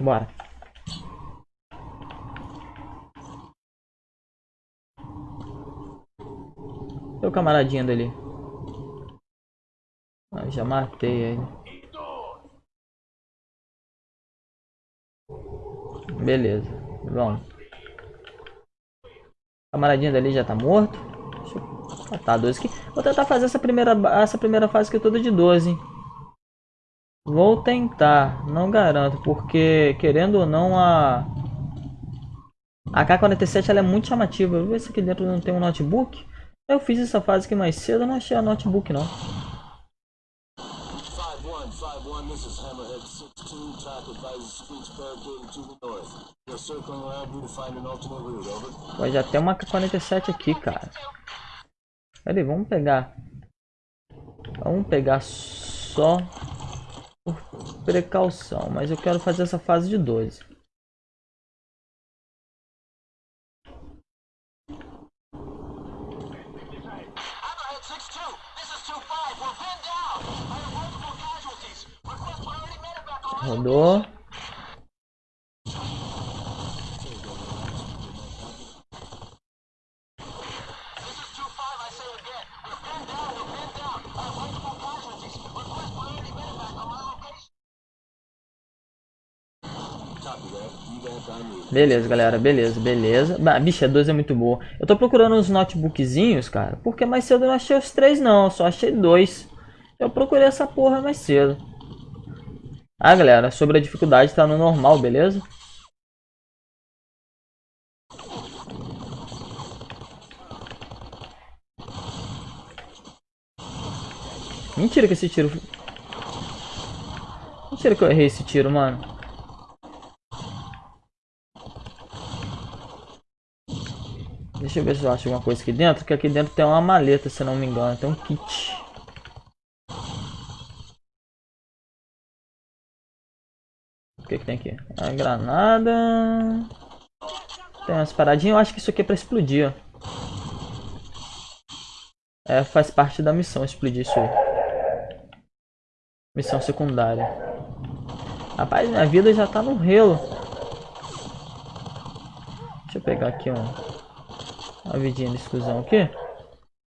Bora. Tem o camaradinho dele. Ah, já matei ele. Beleza, vamos. Camaradinho dali já tá morto. Deixa eu matar 12 aqui. Vou tentar fazer essa primeira, essa primeira fase aqui toda de 12. Vou tentar, não garanto, porque querendo ou não a... A K-47 ela é muito chamativa. Vou ver se aqui dentro não tem um notebook. Eu fiz essa fase aqui mais cedo, não achei a notebook não. Vai já tem uma K-47 aqui, cara. Pera aí, vamos pegar. Vamos pegar só por precaução, mas eu quero fazer essa fase de 12. Rodou. Beleza, galera, beleza, beleza. Bah, bicho, a 12 é muito boa. Eu tô procurando uns notebookzinhos, cara, porque mais cedo eu não achei os três não, só achei dois. Eu procurei essa porra mais cedo. Ah, galera, sobre a dificuldade tá no normal, beleza? Mentira que esse tiro... Mentira que eu errei esse tiro, mano. Deixa eu ver se eu acho alguma coisa aqui dentro, que aqui dentro tem uma maleta, se não me engano. Tem um kit. O que, que tem aqui? A granada. Tem umas paradinhas. Eu acho que isso aqui é pra explodir, ó. É, faz parte da missão explodir isso aí. Missão secundária. Rapaz, minha vida já tá no relo. Deixa eu pegar aqui um, uma vidinha de exclusão aqui.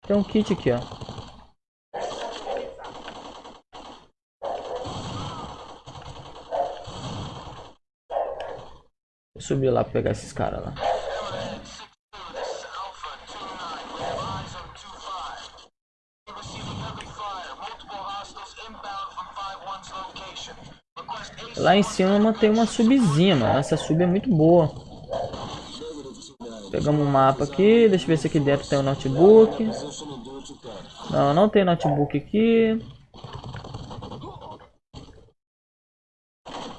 Tem um kit aqui, ó. subir lá pra pegar esses caras lá. Lá em cima tem uma subzinha, mano. Essa sub é muito boa. Pegamos um mapa aqui. Deixa eu ver se aqui dentro tem um notebook. Não, não tem notebook aqui.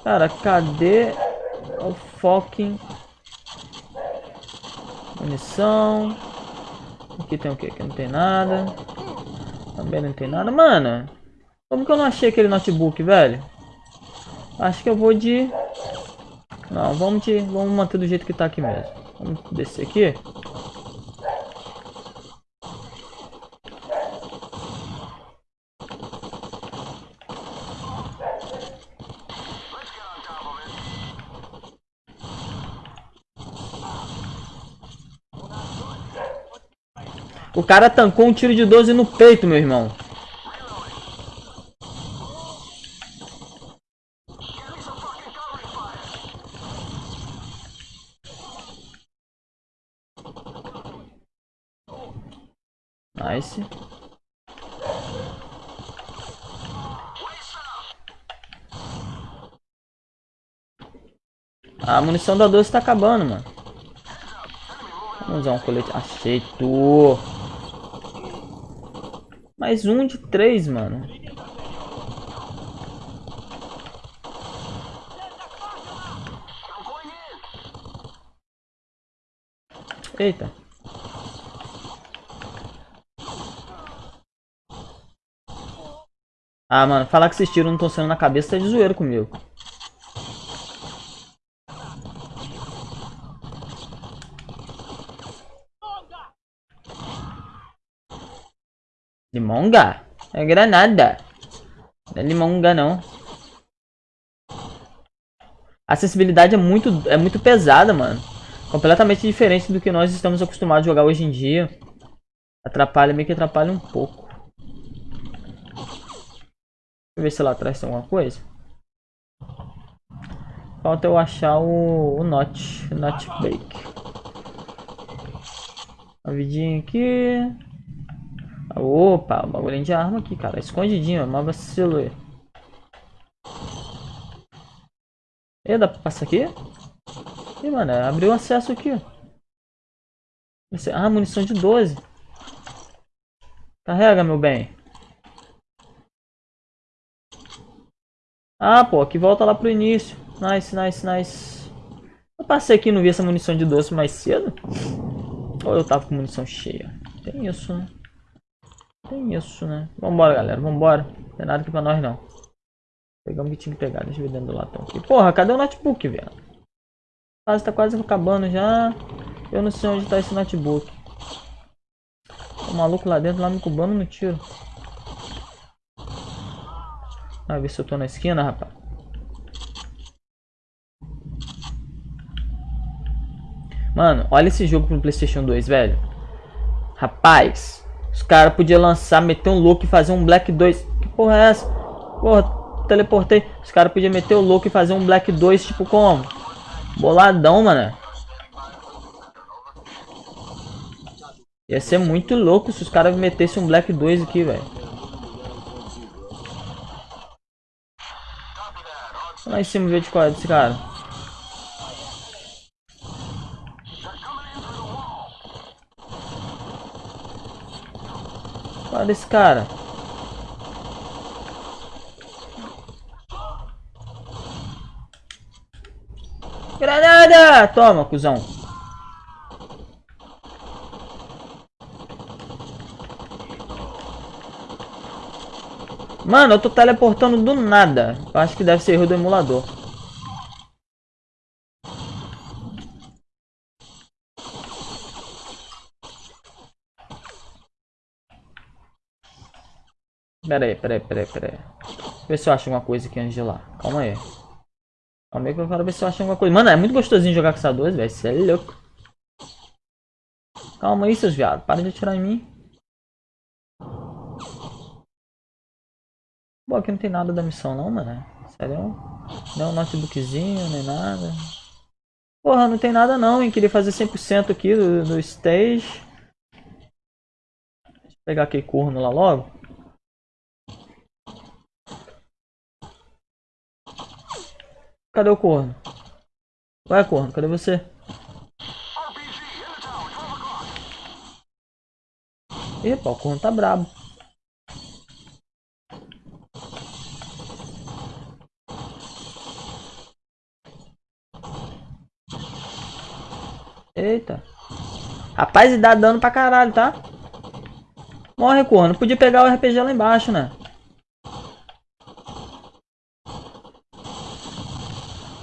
Cara, cadê o fucking munição. Aqui tem o que? Aqui não tem nada. Também não tem nada. Mano, como que eu não achei aquele notebook, velho? Acho que eu vou de... Não, vamos de... Vamos manter do jeito que tá aqui mesmo. Vamos descer aqui. O cara tancou um tiro de 12 no peito, meu irmão. Nice. A munição da 12 tá acabando, mano. Vamos usar um colete. Achei tu. Mais um de três, mano. Eita. Ah, mano, falar que esses tiros não estão sendo na cabeça tá de zoeiro comigo. Limonga? É granada. Não é limonga, não. A acessibilidade é muito, é muito pesada, mano. Completamente diferente do que nós estamos acostumados a jogar hoje em dia. Atrapalha, meio que atrapalha um pouco. Ver se lá atrás tem alguma coisa. Falta eu achar o, o Not, o Not Bake. Uma vidinha aqui. Opa, bagulhinho de arma aqui, cara. Escondidinho, mas vacilo. E dá pra passar aqui? Ih, mano, abriu acesso aqui. Ah, munição de 12. Carrega, meu bem. Ah, pô, aqui volta lá pro início. Nice, nice, nice. Eu passei aqui e não vi essa munição de doce mais cedo. Ou eu tava com munição cheia. Tem isso, né? Tem isso, né? Vambora, galera. Vambora. Não tem nada aqui pra nós, não. Pegamos o que tinha que pegar. Deixa eu ver dentro do latão aqui. Porra, cadê o notebook, velho? Quase tá quase acabando já. Eu não sei onde tá esse notebook. O maluco lá dentro, lá me cubando no tiro. Vai ver se eu tô na esquina, rapaz. Mano, olha esse jogo pro Playstation 2, velho. Rapaz, os caras podiam lançar, meter um louco e fazer um Black 2. Que porra é essa? Porra, teleportei. Os caras podiam meter o louco e fazer um Black 2, tipo como? Boladão, mano. Ia ser muito louco se os caras metessem um Black 2 aqui, velho. Lá em cima ver de qual é desse cara. Olha esse cara. Granada! Toma, cuzão. Mano, eu tô teleportando do nada. Eu acho que deve ser erro do emulador. Pera aí, pera aí, pera aí, pera aí. Deixa eu ver se eu acho alguma coisa aqui antes de lá. Calma aí. Calma aí que eu quero ver se eu acho alguma coisa. Mano, é muito gostosinho jogar com essa 2, velho. Você é louco. Calma aí, seus viados. Para de atirar em mim. Bom, aqui não tem nada da missão não, mano. Sério? Não, notebookzinho, nem nada. Porra, não tem nada não, hein. Queria fazer 100% aqui do, do stage. Deixa eu pegar aquele corno lá logo. Cadê o corno? Vai, corno, cadê você? Epa, o corno tá brabo. Eita. Rapaz, e dá dano pra caralho, tá? Morre, corno. Podia pegar o RPG lá embaixo, né?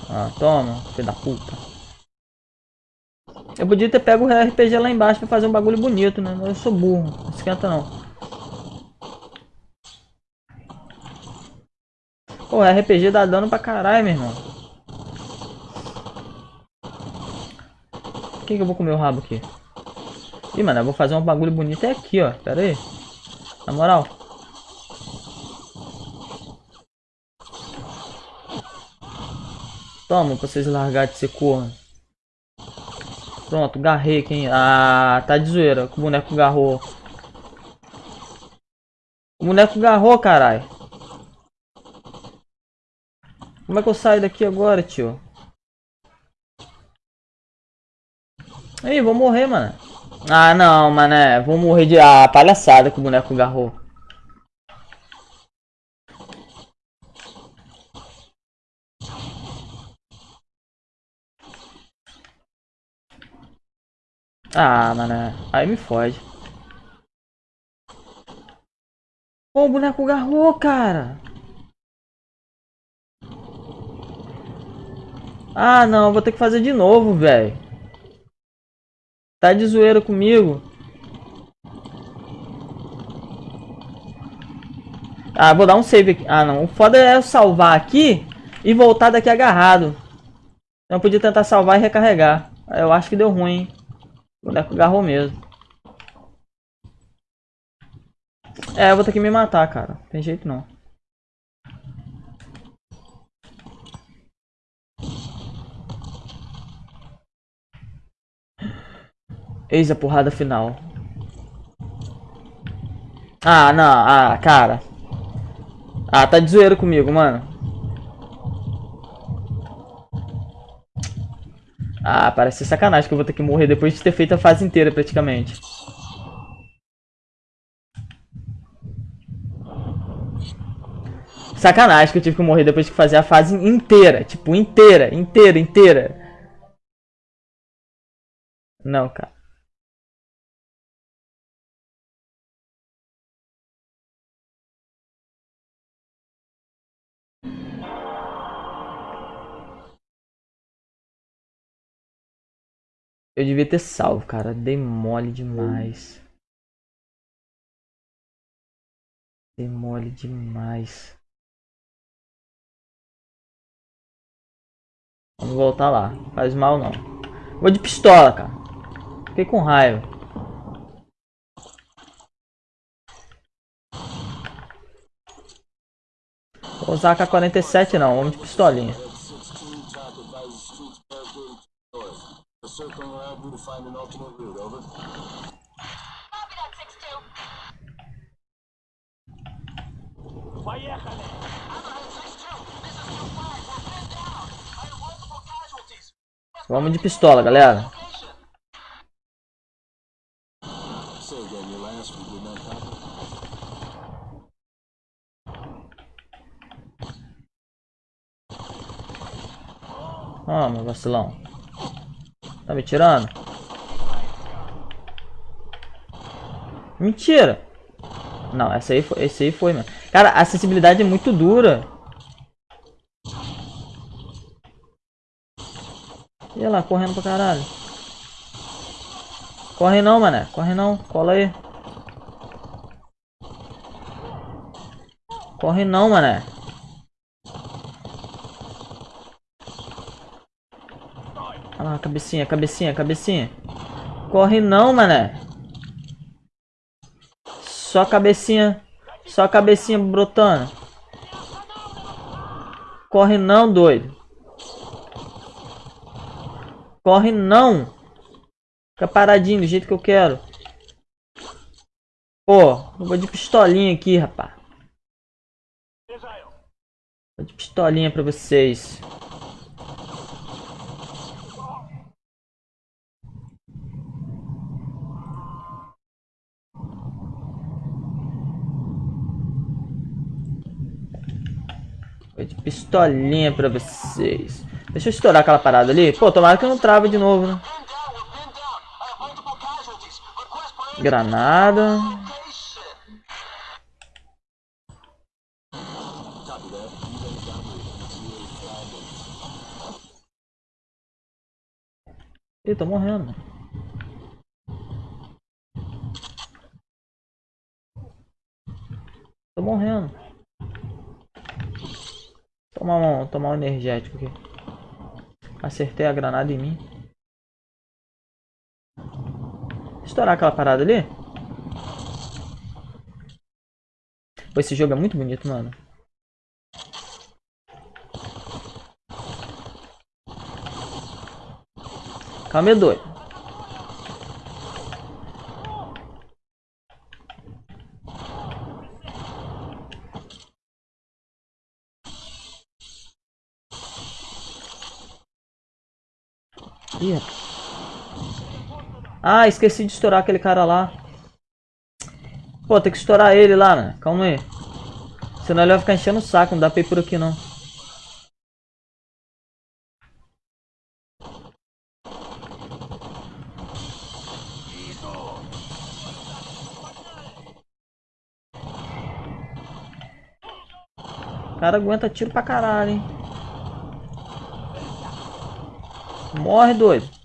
Ah, toma, filho da puta. Eu podia ter pego o RPG lá embaixo pra fazer um bagulho bonito, né? Eu sou burro, não esquenta não. Pô, RPG dá dano pra caralho, meu irmão. Quem que eu vou comer o rabo aqui? Ih, mano, eu vou fazer um bagulho bonito é aqui, ó. Pera aí. Na moral. Toma, pra vocês largar de ser corno. Pronto, garrei quem. Ah, tá de zoeira. O boneco garrou. O boneco garrou, caralho. Como é que eu saio daqui agora, tio? Ih, vou morrer, mano. Ah, não, mané. Vou morrer de... Ah, palhaçada que o boneco garrou. Ah, mané. Aí me fode. Pô, o boneco garrou, cara. Ah, não. Vou ter que fazer de novo, velho. Tá de zoeira comigo. Ah, vou dar um save aqui. Ah, não. O foda é eu salvar aqui e voltar daqui agarrado. Eu podia tentar salvar e recarregar. Eu acho que deu ruim, hein? O boneco agarrou mesmo. É, eu vou ter que me matar, cara. Tem jeito não. Eis a porrada final. Ah, não. Ah, cara. Ah, tá de zoeira comigo, mano. Ah, parece sacanagem que eu vou ter que morrer depois de ter feito a fase inteira, praticamente. Sacanagem que eu tive que morrer depois de fazer a fase inteira. Tipo, inteira, inteira, inteira. Não, cara. Eu devia ter salvo, cara. Dei mole demais. Dei mole demais. Vamos voltar lá. Faz mal não. Vou de pistola, cara. Fiquei com raiva. Vou usar a K-47 não. Vamos de pistolinha. Vamos de pistola, galera. Ah, meu vacilão. Tá me tirando? Mentira! Não, essa aí foi, esse aí foi, mano. Cara, a acessibilidade é muito dura. E lá, correndo pra caralho. Corre não, mané. Corre não. Cola aí. Corre não, mané. Lá, cabecinha, cabecinha, cabecinha. Corre não, mané. Só cabecinha. Só cabecinha brotando. Corre não, doido. Corre não. Fica paradinho do jeito que eu quero. Pô, eu vou de pistolinha aqui, rapaz. Vou de pistolinha pra vocês. De pistolinha pra vocês. Deixa eu estourar aquela parada ali. Pô, tomara que não trava de novo, né? Granada. Ih, tô morrendo. Tô morrendo. Tomar um, tomar um energético aqui. Acertei a granada em mim. Estourar aquela parada ali. Pô, esse jogo é muito bonito, mano. Calma aí, doido. Ih, ah, esqueci de estourar aquele cara lá. Pô, tem que estourar ele lá, né? Calma aí. Senão ele vai ficar enchendo o saco, não dá pra ir por aqui não. O cara aguenta tiro pra caralho, hein? Morre, doido.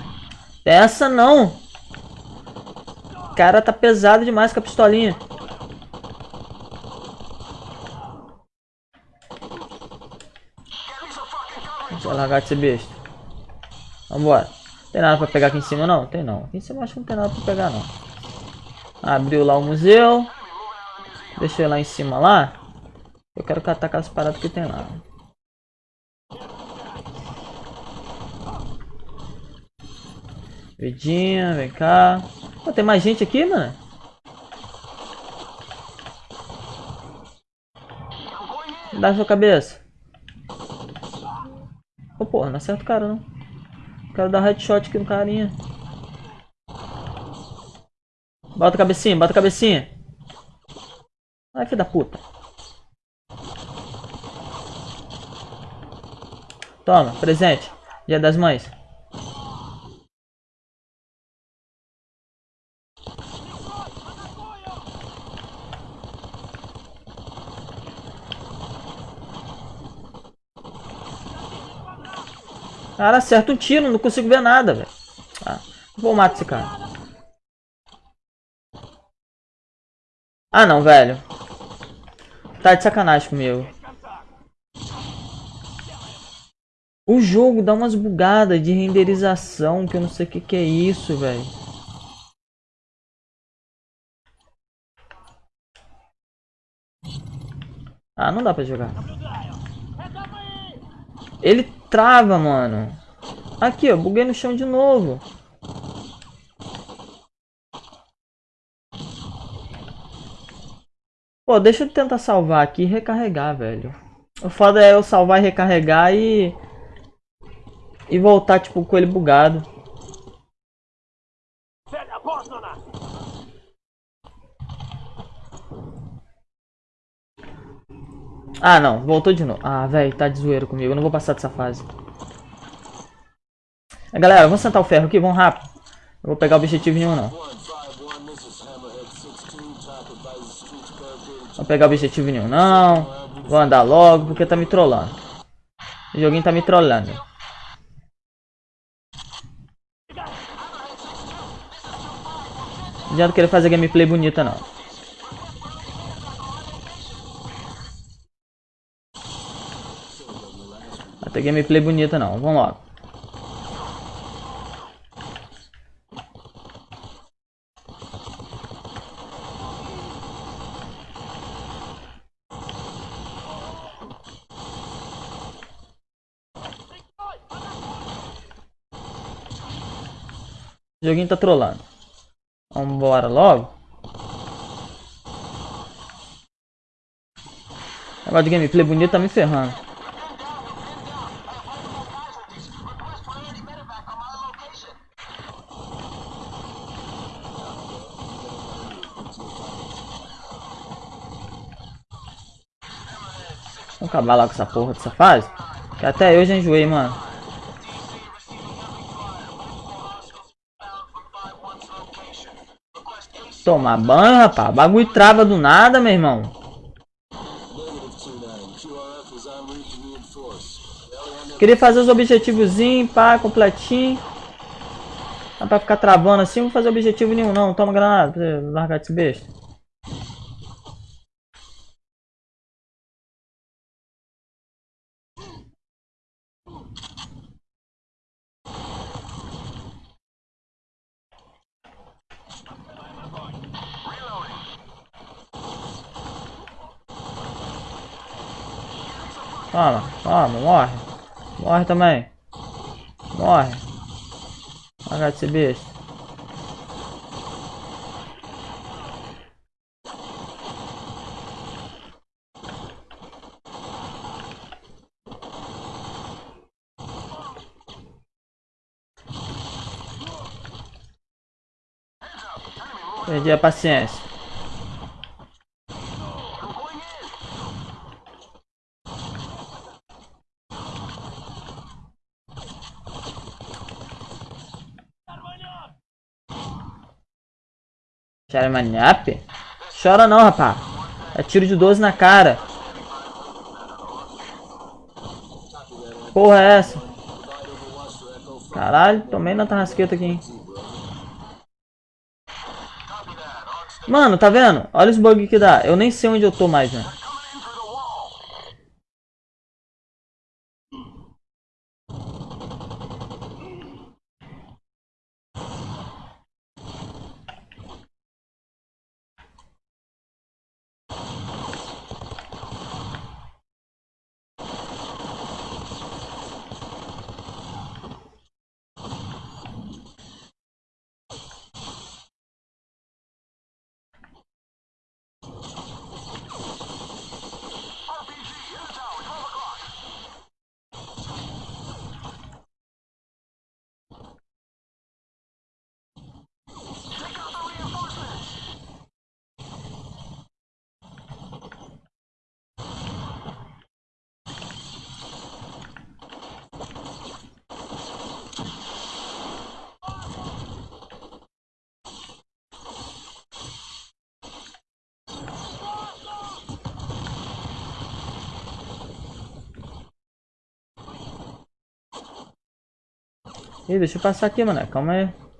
Essa não. O cara tá pesado demais com a pistolinha. Deixa eu largar de ser besta. Vambora. Tem nada pra pegar aqui em cima não? Tem não. Aqui em cima acho que não tem nada pra pegar não. Abriu lá o museu. Deixa eu ir lá em cima lá. Eu quero catar aquelas paradas que tem lá. Vidinha, vem cá. Pô, tem mais gente aqui, mano? Dá sua cabeça. Ô, porra, não acerta o cara, não. Quero dar headshot aqui no carinha. Bota a cabecinha, bota a cabecinha. Ai, filho da puta. Toma, presente. Dia das mães. Cara, acerta um tiro, não consigo ver nada, velho. Ah, vou matar esse cara. Ah, não, velho. Tá de sacanagem comigo. O jogo dá umas bugadas de renderização que eu não sei o que, que é isso, velho. Ah, não dá pra jogar. Ele trava, mano. Aqui, ó, buguei no chão de novo. Pô, deixa eu tentar salvar aqui e recarregar, velho. O foda é eu salvar e recarregar e... E voltar, tipo, com ele bugado. Ah, não. Voltou de novo. Ah, velho, tá de zoeira comigo. Eu não vou passar dessa fase. É, galera, vamos sentar o ferro aqui. Vamos rápido. Eu vou pegar objetivo nenhum, não. 151, this is Hammerhead 62. Top advises streets barricaded. Vou pegar objetivo nenhum, não. Vou andar logo, porque tá me trollando. O joguinho tá me trollando. Não adianta querer fazer gameplay bonita, não. Vai ter gameplay bonita, não. Vamos logo. O joguinho tá trollando. Vambora logo. Negócio de gameplay bonito tá me ferrando. Vamos acabar lá com essa porra dessa fase. Que até eu já enjoei, mano. Tomar banho, rapaz. O bagulho trava do nada, meu irmão. Negative 2-9. QRF is en route to reinforce. Rally on their Queria fazer os objetivozinhos, pá, completinho. Não pra ficar travando assim, não vou fazer objetivo nenhum não. Toma granada pra largar desse besta. Toma, toma, morre. Morre também. Morre. Largar de ser besta. Perdi a paciência. Charamaniap? Chora não, rapá. É tiro de 12 na cara. Porra é essa? Caralho, tomei na tarrasqueta aqui, hein. Mano, tá vendo? Olha os bugs que dá. Eu nem sei onde eu tô mais, né? Ih, deixa eu passar aqui, mano. Calma aí.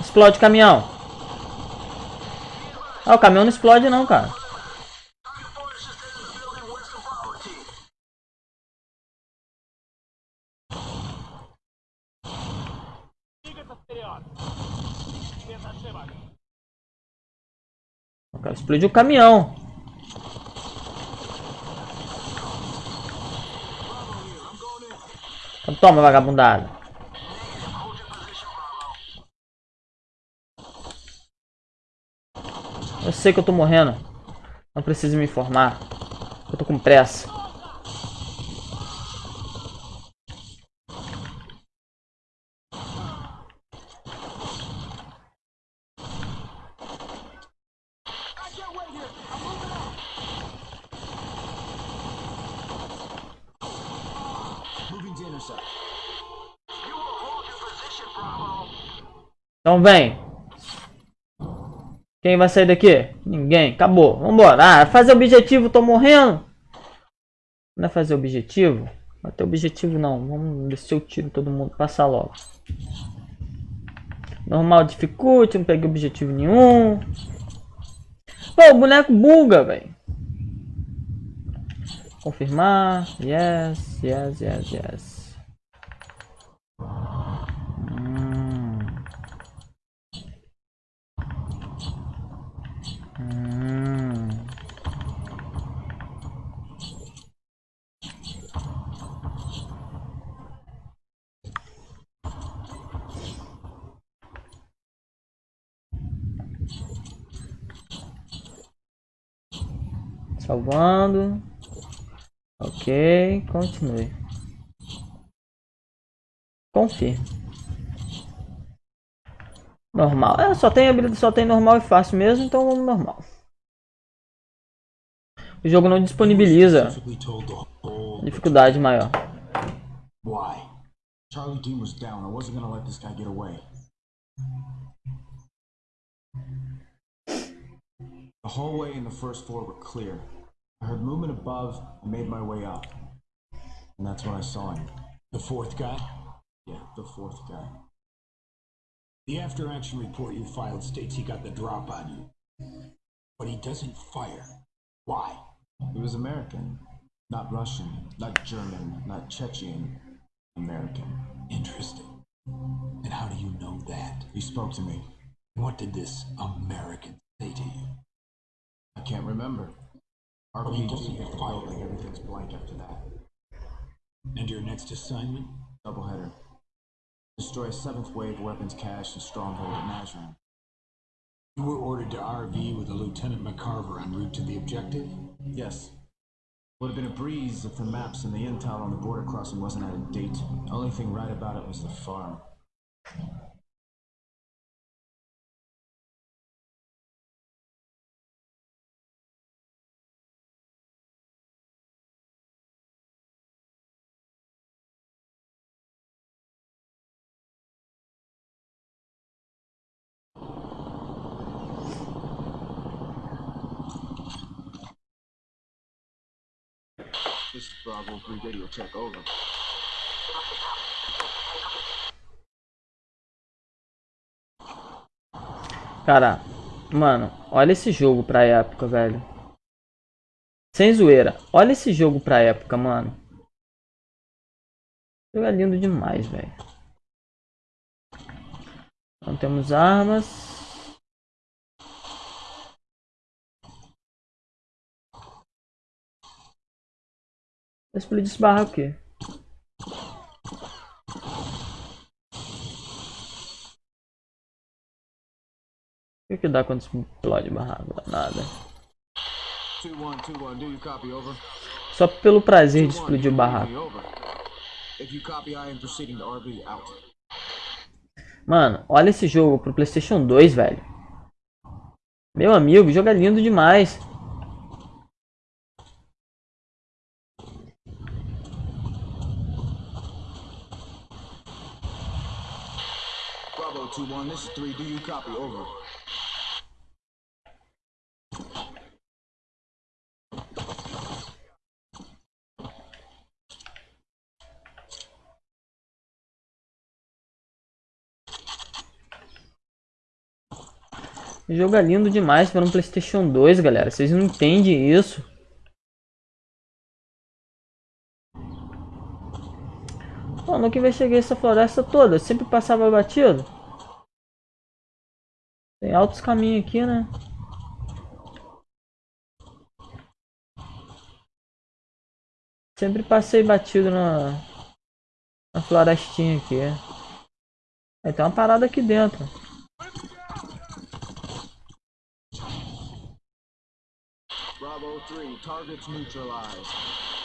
Explode caminhão. Ah, o caminhão não explode não, cara. O cara explodiu o caminhão. Então toma, vagabundada. Eu sei que eu tô morrendo. Não precisa me informar. Eu tô com pressa. Vem. Quem vai sair daqui? Ninguém. Acabou. Vambora. Ah, fazer objetivo. Tô morrendo. Não é fazer objetivo? Não é objetivo não. Vamos ver se eu tiro todo mundo. Passar logo. Normal dificulte. Não peguei objetivo nenhum. Pô, o boneco buga, velho. Confirmar. Yes, yes, yes, yes. Hum. Hum. Salvando. Ok, continue. Confirme. Normal. É, só tem habilidade, só tem normal e fácil mesmo, então vamos normal. O jogo não disponibiliza dificuldade maior. Why? Charlie Dean was down. I wasn't gonna let this guy get away. The hallway and the first floor were clear. I heard movement above and made my way up. And that's when I saw him. The fourth guy? Yeah, the fourth guy. The after action report you filed states he got the drop on you. But he doesn't fire. Why? He was American. Not Russian, not German, not Chechen. American. Interesting. And how do you know that? He spoke to me. What did this American say to you? I can't remember. RPG doesn't get get fired, fired. like everything's blank after that. And your next assignment? Doubleheader. Destroy a seventh wave weapons cache and stronghold at Nazran. You were ordered to RV with a Lieutenant McCarver en route to the objective? Yes. Would have been a breeze if the maps and the intel on the border crossing wasn't out of date. Only thing right about it was the farm. Bravo 3 radio check over. Cara, mano, olha esse jogo pra época, velho. Sem zoeira. Olha esse jogo pra época, mano. Jogo é lindo demais, velho. Não temos armas. Vou explodir esse barraco aqui. O que, que dá quando explode barraco? Nada. 2121, do you copy over? Só pelo prazer de 21, explodir o barraco. Mano, olha esse jogo pro Playstation 2, velho. Meu amigo, o jogo é lindo demais. Bravo 21, this is 3, do you copy over? O jogo é lindo demais para um Playstation 2, galera. Vocês não entendem isso. Pô, nunca investiguei essa floresta toda. Sempre passava batido. Tem altos caminhos aqui, né? Sempre passei batido na, na florestinha aqui. Aí tem uma parada aqui dentro. Bravo 3, targets neutralized.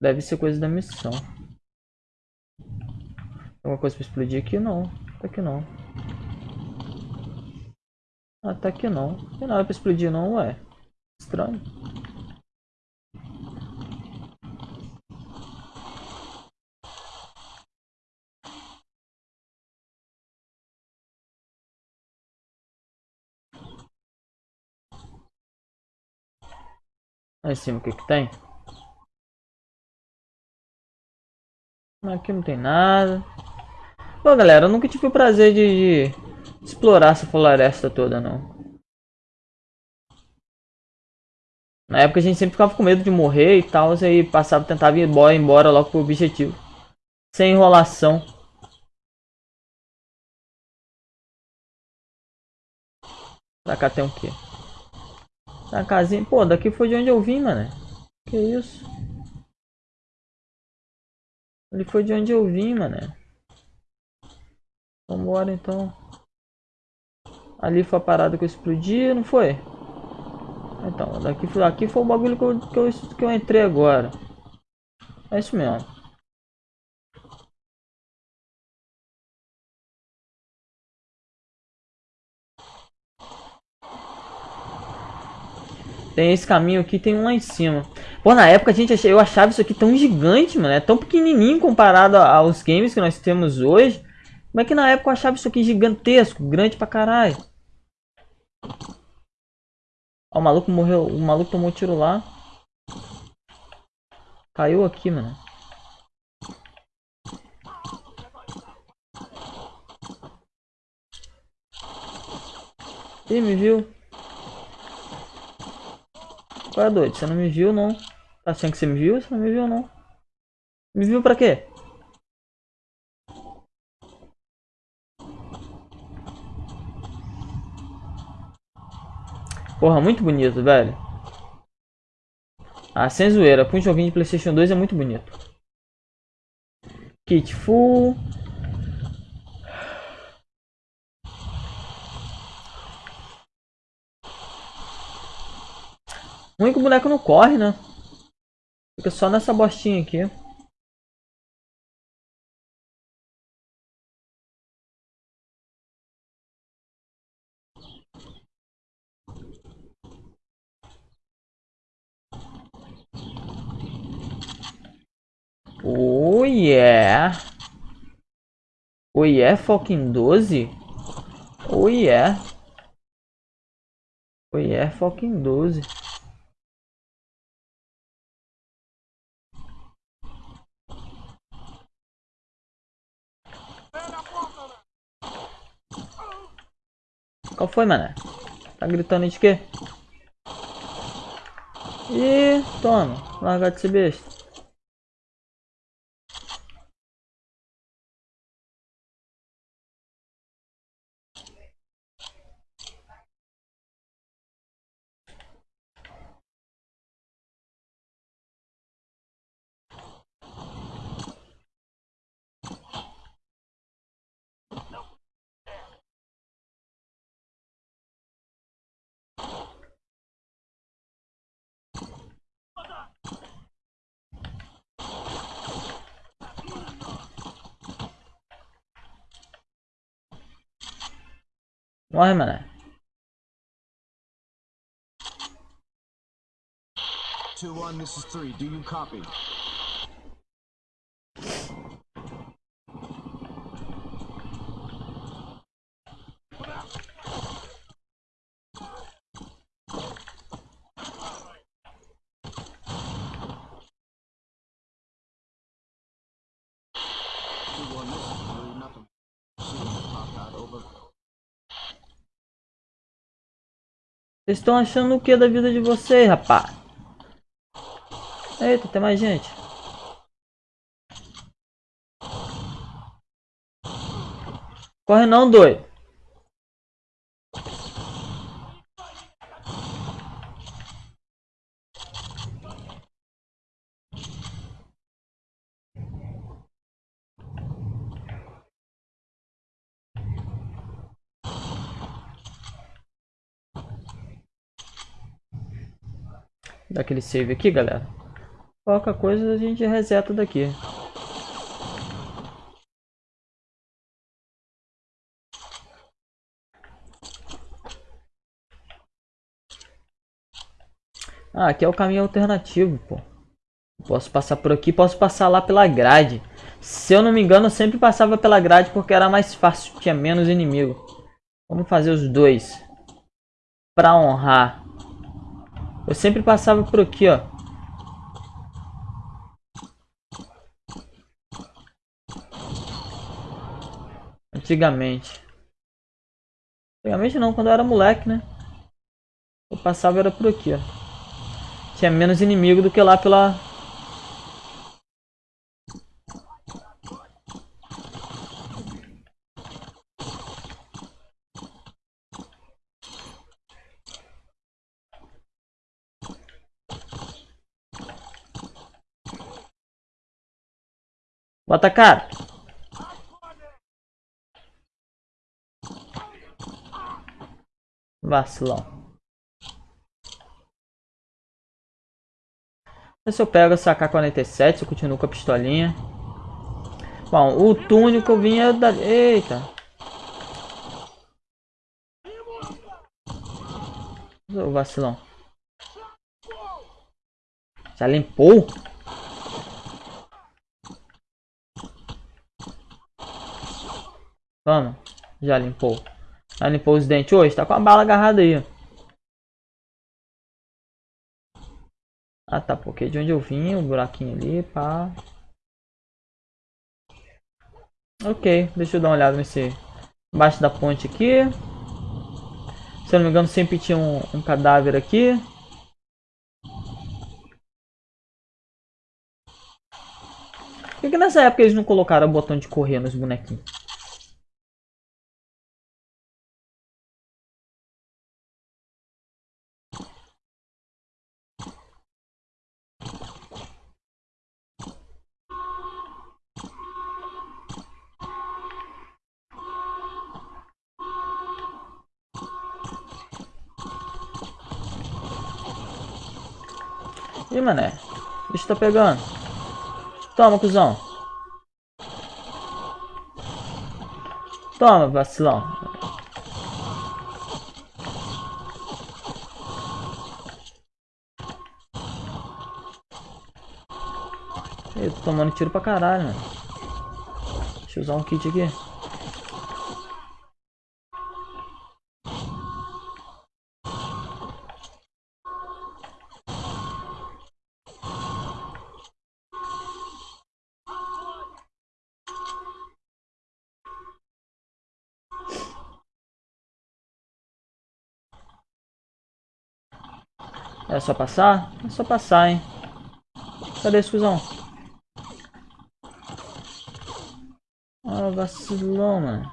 Deve ser coisa da missão. Alguma coisa pra explodir aqui? Não. Tá aqui não. Ah, tá aqui não. Tem nada pra explodir não, ué. Estranho. Lá em cima o que que tem? Aqui não tem nada. Pô, galera, eu nunca tive o prazer de, de explorar essa floresta toda, não. Na época a gente sempre ficava com medo de morrer e tal, aí passava, tentava ir embora, embora logo pro objetivo. Sem enrolação. Pra cá tem o quê? Na casinha. Pô, daqui foi de onde eu vim, mano. Que isso? Ele foi de onde eu vim, mano. Vambora então. Ali foi a parada que eu explodi, não foi? Então, daqui foi, aqui foi o bagulho que eu, que, eu, que eu entrei agora. É isso mesmo. Tem esse caminho aqui, tem um lá em cima. Pô, na época a gente eu achava isso aqui tão gigante, mano. É tão pequenininho comparado aos games que nós temos hoje. Como é que na época eu achava isso aqui gigantesco, grande pra caralho? Ó, o maluco morreu. O maluco tomou um tiro lá. Caiu aqui, mano. Ih, me viu? Qual é doido? Você não me viu, não? Tá achando que você me viu? Você não me viu, não. Me viu pra quê? Porra, muito bonito, velho. Ah, sem zoeira. Pra um de Playstation 2 é muito bonito. Kit full. O único boneco não corre, né? Fica só nessa bostinha aqui. Oh yeah. Oh yeah, fucking 12. Oh yeah. Oh yeah, fucking 12. Qual foi, mané? Tá gritando de quê? Ih, toma. Largar de ser besta. Morre, mané. Two one, this is three. Do you copy? Vocês estão achando o que da vida de vocês, rapá? Eita, tem mais gente. Corre não, doido. Dá aquele save aqui, galera. Qualquer coisa a gente reseta daqui. Ah, aqui é o caminho alternativo, pô. Posso passar por aqui, posso passar lá pela grade. Se eu não me engano, eu sempre passava pela grade porque era mais fácil, tinha menos inimigo. Vamos fazer os dois. Pra honrar. Eu sempre passava por aqui, ó. Antigamente. Antigamente não, quando eu era moleque, né? Eu passava era por aqui, ó. Tinha menos inimigo do que lá pela... Bota cara. Vacilão. Se eu pego essa AK-47, eu continuo com a pistolinha. Bom, o túnico vinha da... Eita. O vacilão. Já limpou? Vamos. Já limpou. Já limpou os dentes hoje? Tá com a bala agarrada aí. Ah tá, porque de onde eu vim, o um buraquinho ali, pá. Ok, deixa eu dar uma olhada nesse... Embaixo da ponte aqui. Se eu não me engano, sempre tinha um, um cadáver aqui. Por que, que nessa época eles não colocaram o botão de correr nos bonequinhos? Ih, mané. O bicho tá pegando. Toma, cuzão. Toma, vacilão. Eu tô tomando tiro pra caralho, mano. Deixa eu usar um kit aqui. É só passar? É só passar, hein? Cadê esse cuzão? Ah, vacilão, mano.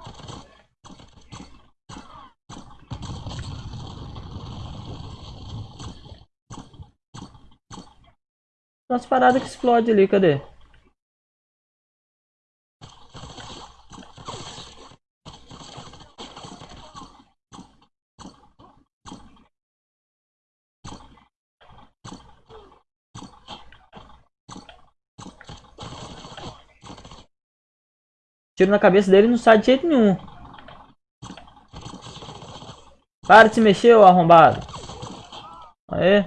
Umas paradas que explode ali, cadê? Tiro na cabeça dele não sai de jeito nenhum. Para de se mexer, ô arrombado. Aê.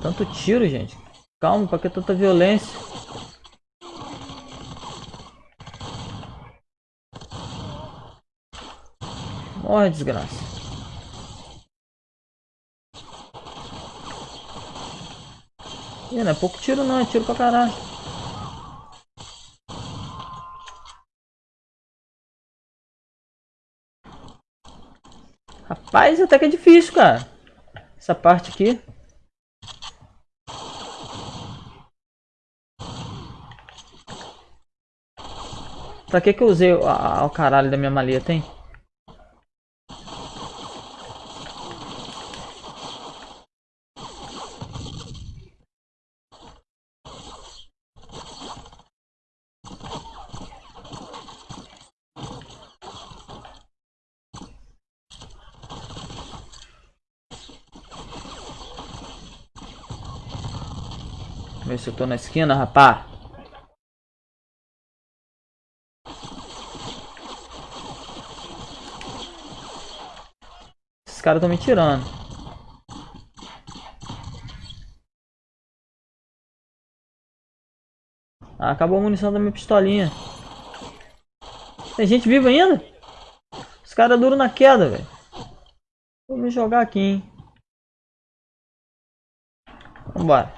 Tanto tiro, gente. Calma, pra que tanta violência? Morre, desgraça. Ih, não é pouco tiro não, é tiro pra caralho. Rapaz, até que é difícil, cara. Essa parte aqui. Pra que que eu usei o, caralho da minha maleta, hein? Ver se eu tô na esquina, rapá. Esses caras estão me tirando. Ah, acabou a munição da minha pistolinha. Tem gente viva ainda? Os caras duram na queda, velho. Vou me jogar aqui, hein. Vambora.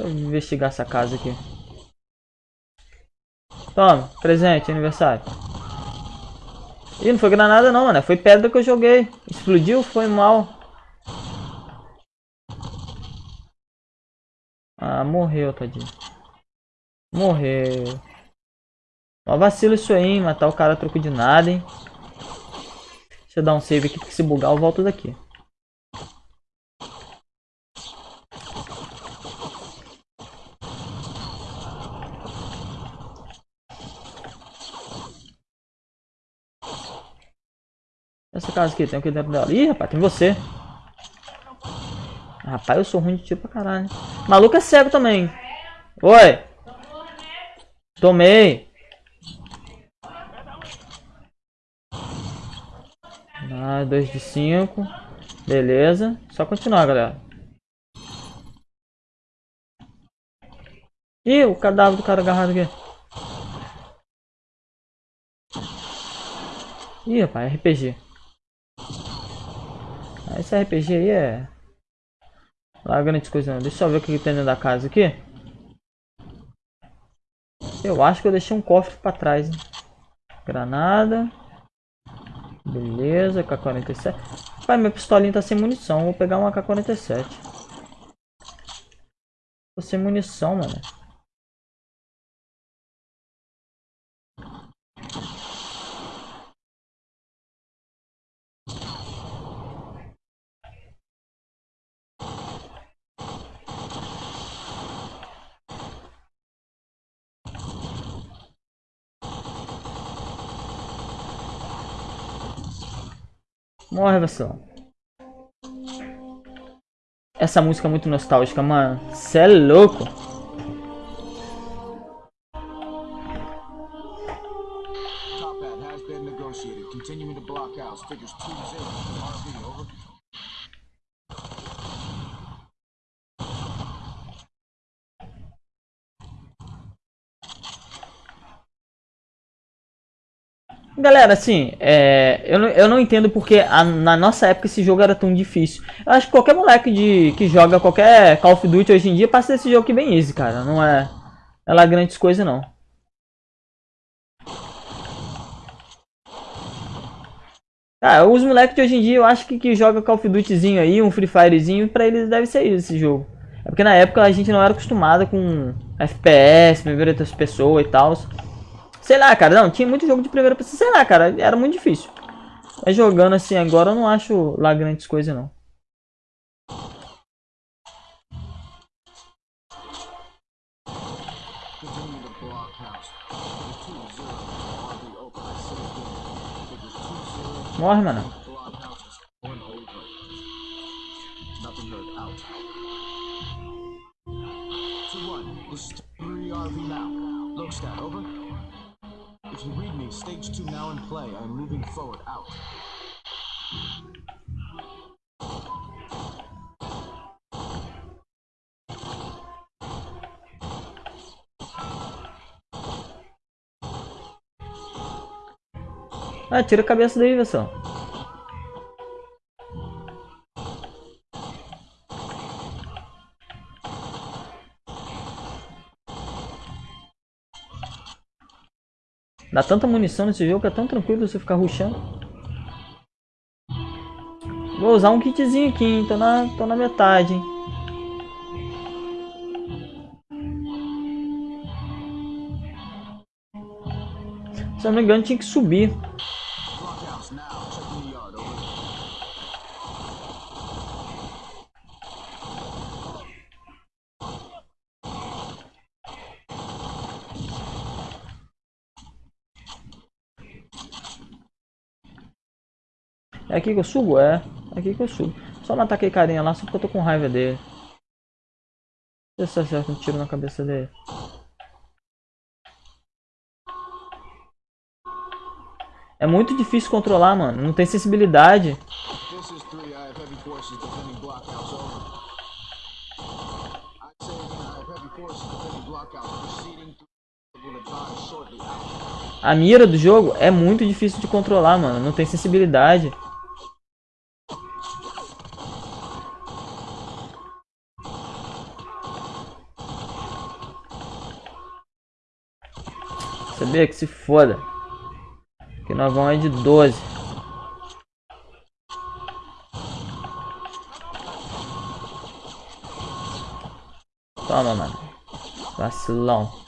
Deixa eu investigar essa casa aqui. Toma, presente, aniversário. Ih, não foi granada não, mano. Foi pedra que eu joguei. Explodiu, foi mal. Ah, morreu, tadinho. Morreu. Ó, vacilo isso aí, hein? Matar o cara troco de nada, hein? Deixa eu dar um save aqui, porque se bugar eu volto daqui. Essa casa aqui, tem o que dentro dela? Ih, rapaz, tem você. Rapaz, eu sou ruim de tiro pra caralho. Maluco é cego também. Oi. Tomei. Ah, 2 de 5. Beleza. Só continuar, galera. Ih, o cadáver do cara agarrado aqui. Ih, rapaz, RPG. Esse RPG aí é... Lá grandes coisas não. Deixa eu ver o que tem dentro da casa aqui. Eu acho que eu deixei um cofre pra trás, hein? Granada. Beleza, K-47. Pai, minha pistolinha tá sem munição. Vou pegar uma K-47. Tô sem munição, mano. Morre, versão. Essa música é muito nostálgica, mano. Cê é louco. Continuing to blockhouse. Figures 2-0 Galera, assim, é, eu, não, eu não entendo porque a- na nossa época esse jogo era tão difícil. Eu acho que qualquer moleque de, que joga qualquer Call of Duty hoje em dia passa desse jogo aqui bem easy, cara. Não é, é lá grandes coisas, não. Ah, os moleques de hoje em dia eu acho que, que joga Call of Dutyzinho aí, um Free Firezinho, pra eles deve ser isso esse jogo. É porque na época a gente não era acostumado com FPS, primeira pessoas e tal. Sei lá, cara, não, tinha muito jogo de primeira pessoa, sei lá, cara, era muito difícil. Mas jogando assim agora eu não acho lá grandes coisas não. Continuing to If you read me, stage 2 now in play. I'm moving forward, out. Ah, tira a cabeça daí, versão. Dá tanta munição nesse jogo que é tão tranquilo você ficar rushando. Vou usar um kitzinho aqui, hein? Tô na, tô na metade, hein? Se eu não me engano, tinha que subir. Blockhouse now. Checking the yard, over. É aqui que eu subo? É. É aqui que eu subo. Só matar aquele carinha lá, só porque eu tô com raiva dele. Deixa eu acertar um tiro na cabeça dele. É muito difícil controlar, mano. Não tem sensibilidade. This is 3. I have heavy forces defending blockhouse, over. I say again, I have heavy forces defending blockhouse. Proceeding through. Will advise shortly, out. A mira do jogo é muito difícil de controlar, mano. Não tem sensibilidade. Sabia que se foda. Que nós vamos aí de 12. Toma, mano. Vacilão.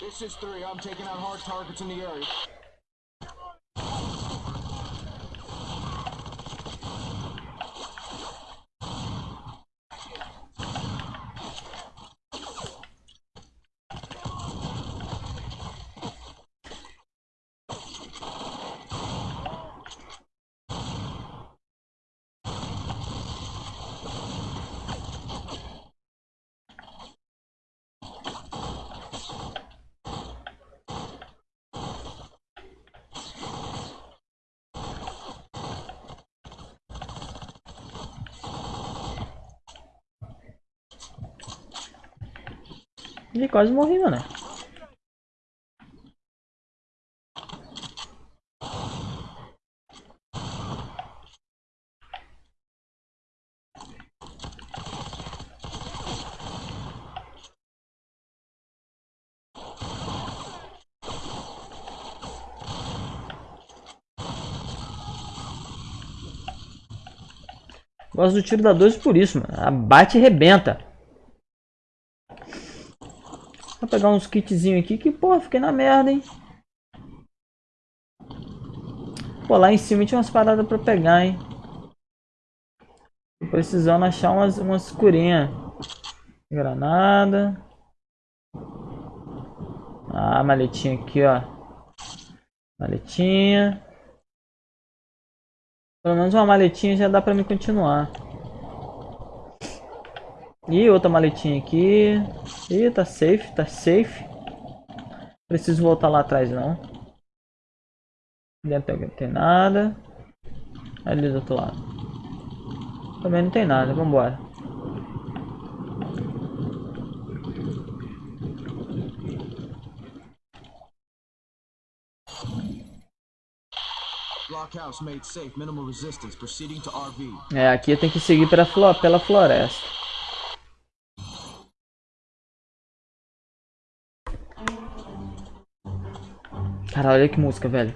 This is 3. I'm taking out hard targets in the area. Ih, quase morri, mano. Gosto do tiro da 12 por isso, mano. Abate e rebenta. Vou pegar uns kitzinhos aqui que, pô, fiquei na merda, hein. Pô, lá em cima tinha umas paradas pra pegar, hein. Tô precisando achar umas, umas curinhas. Granada. Ah, maletinha aqui, ó. Maletinha. Pelo menos uma maletinha já dá pra me continuar. E outra maletinha aqui. Ih, tá safe, tá safe. Preciso voltar lá atrás não. Dentro não tem nada. Ali do outro lado. Também não tem nada, vambora. É, aqui tem que seguir pela, pela floresta. Cara, olha que música, velho.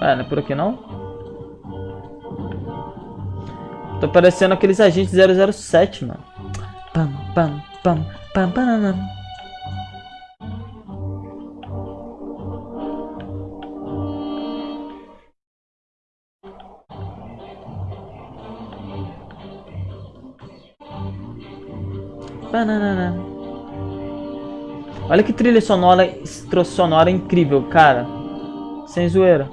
É, não é por aqui não? Tô parecendo aqueles agentes 007, mano. Pam, pam, pam, pam, pam, pam. Olha que trilha sonora, sonora incrível, cara. Sem zoeira.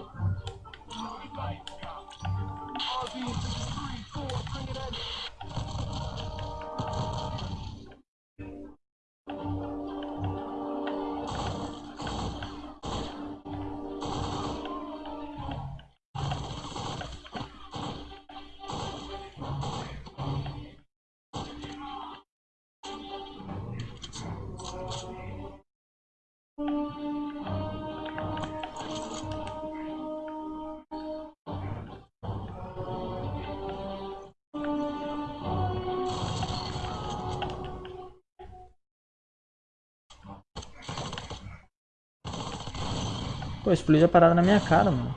Explodiu a parada na minha cara, mano.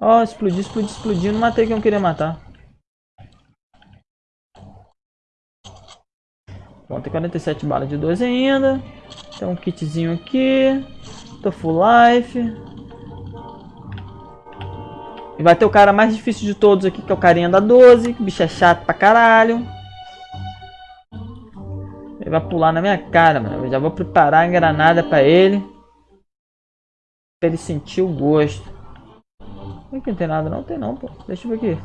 Ó, oh, explodiu, explodiu, explodiu. Não matei quem eu queria matar. Bom, tem 47 balas de 12 ainda. Tem um kitzinho aqui. Tô full life. E vai ter o cara mais difícil de todos aqui, que é o carinha da 12. O bicho é chato pra caralho. Ele vai pular na minha cara, mano. Eu já vou preparar a granada pra ele. Pra ele sentir o gosto. Aqui não tem nada não? Tem não, pô. Deixa eu ver aqui.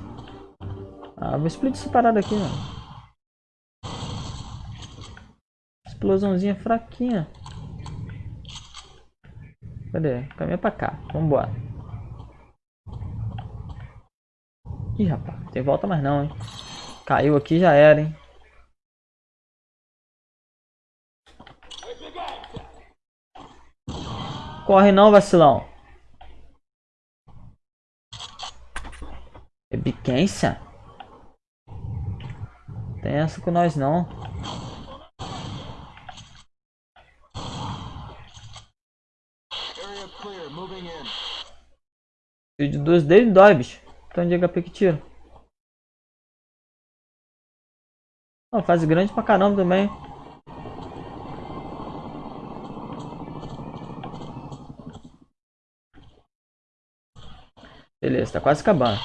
Ah, vou explodir essa parada aqui, mano. Explosãozinha fraquinha. Cadê? Caminha pra cá. Vambora. Ih, rapaz. Tem volta mais não, hein. Caiu aqui já era, hein. Corre não, vacilão. É biquência? Tem essa com nós não. De dois dele dói, bicho. Então de HP que tira. Uma fase grande pra caramba também. Beleza, tá quase acabando.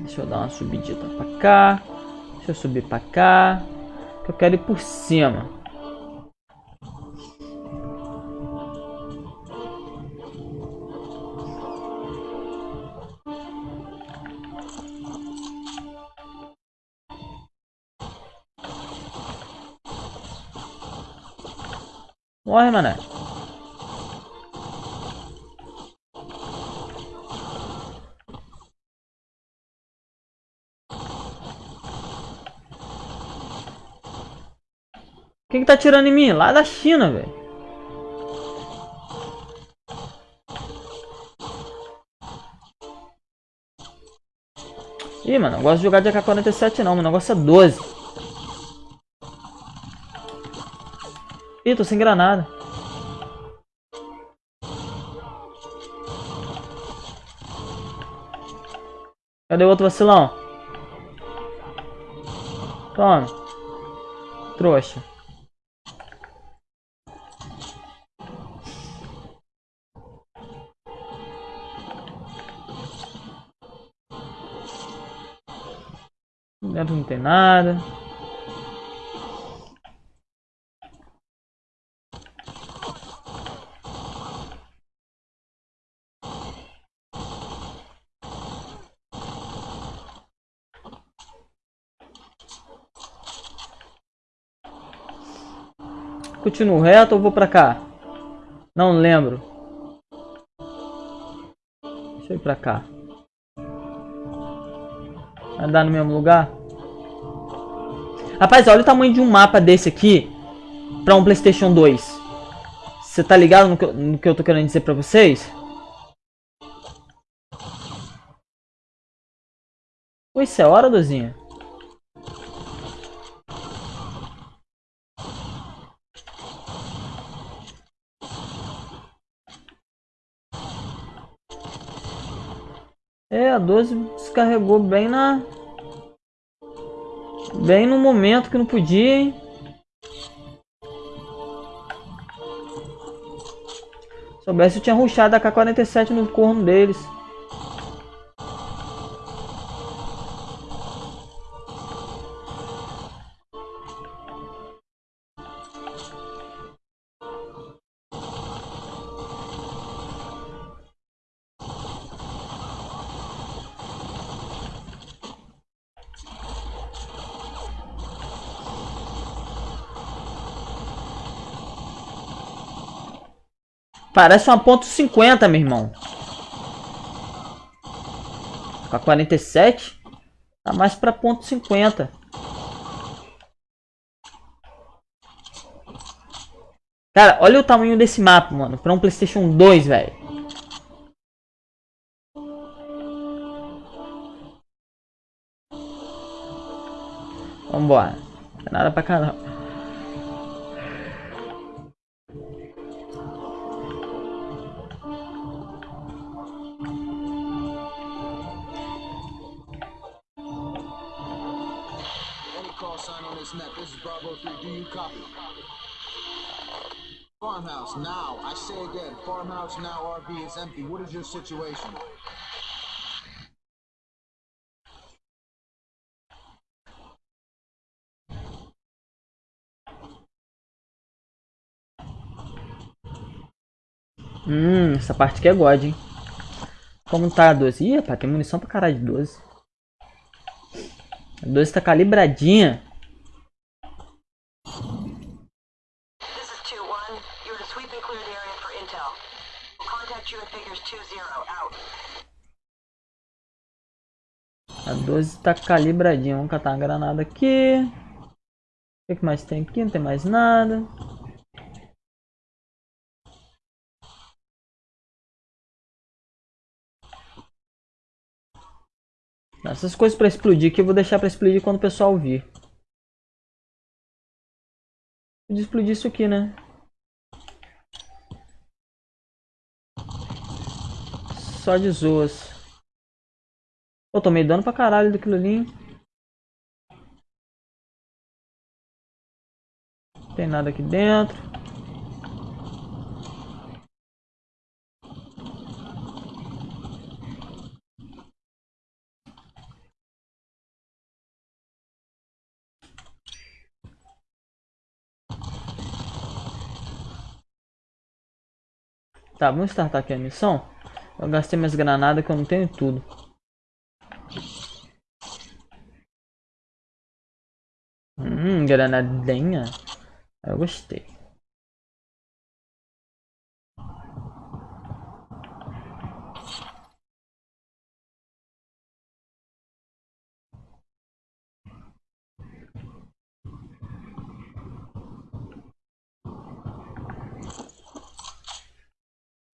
Deixa eu dar uma subidita pra cá. Deixa eu subir pra cá. Que eu quero ir por cima. Morre, mané. Quem que tá atirando em mim? Lá da China, velho. Ih, mano, não gosto de jogar de AK-47 não, meu negócio é 12. Ih, tô sem granada. Cadê o outro vacilão? Toma. Trouxa. Dentro não tem nada. Continuo reto ou vou pra cá? Não lembro. Deixa eu ir pra cá. Vai dar no mesmo lugar? Rapaz, olha o tamanho de um mapa desse aqui pra um Playstation 2. Você tá ligado no que, eu, no que eu tô querendo dizer pra vocês? Oi, isso é hora, Dozinha? É, a 12 descarregou bem na... Bem no momento que não podia, hein? Se soubesse eu tinha ruxado a K-47 no corno deles. Parece uma ponto .50, meu irmão. A 47, tá mais pra ponto .50. Cara, olha o tamanho desse mapa, mano. Pra um Playstation 2, velho. Vambora. Não tem nada pra cá, you copy? Farmhouse, now. I say again, farmhouse, now, RB is empty. What is your situation? Hum, essa parte aqui é God, hein? Como tá a 12? Ih, rapaz, tem munição pra caralho de 12. A 12 tá calibradinha. A 12 tá calibradinha. Vamos catar uma granada aqui. O que que mais tem aqui? Não tem mais nada. Essas coisas pra explodir aqui eu vou deixar pra explodir quando o pessoal vir. Podia explodir isso aqui, né? Só de zoas. Eu tomei dano pra caralho daquilo ali. Não tem nada aqui dentro. Tá, vamos startar aqui a missão. Eu gastei minhas granadas que eu não tenho tudo. Hum, granadinha. Eu gostei. Se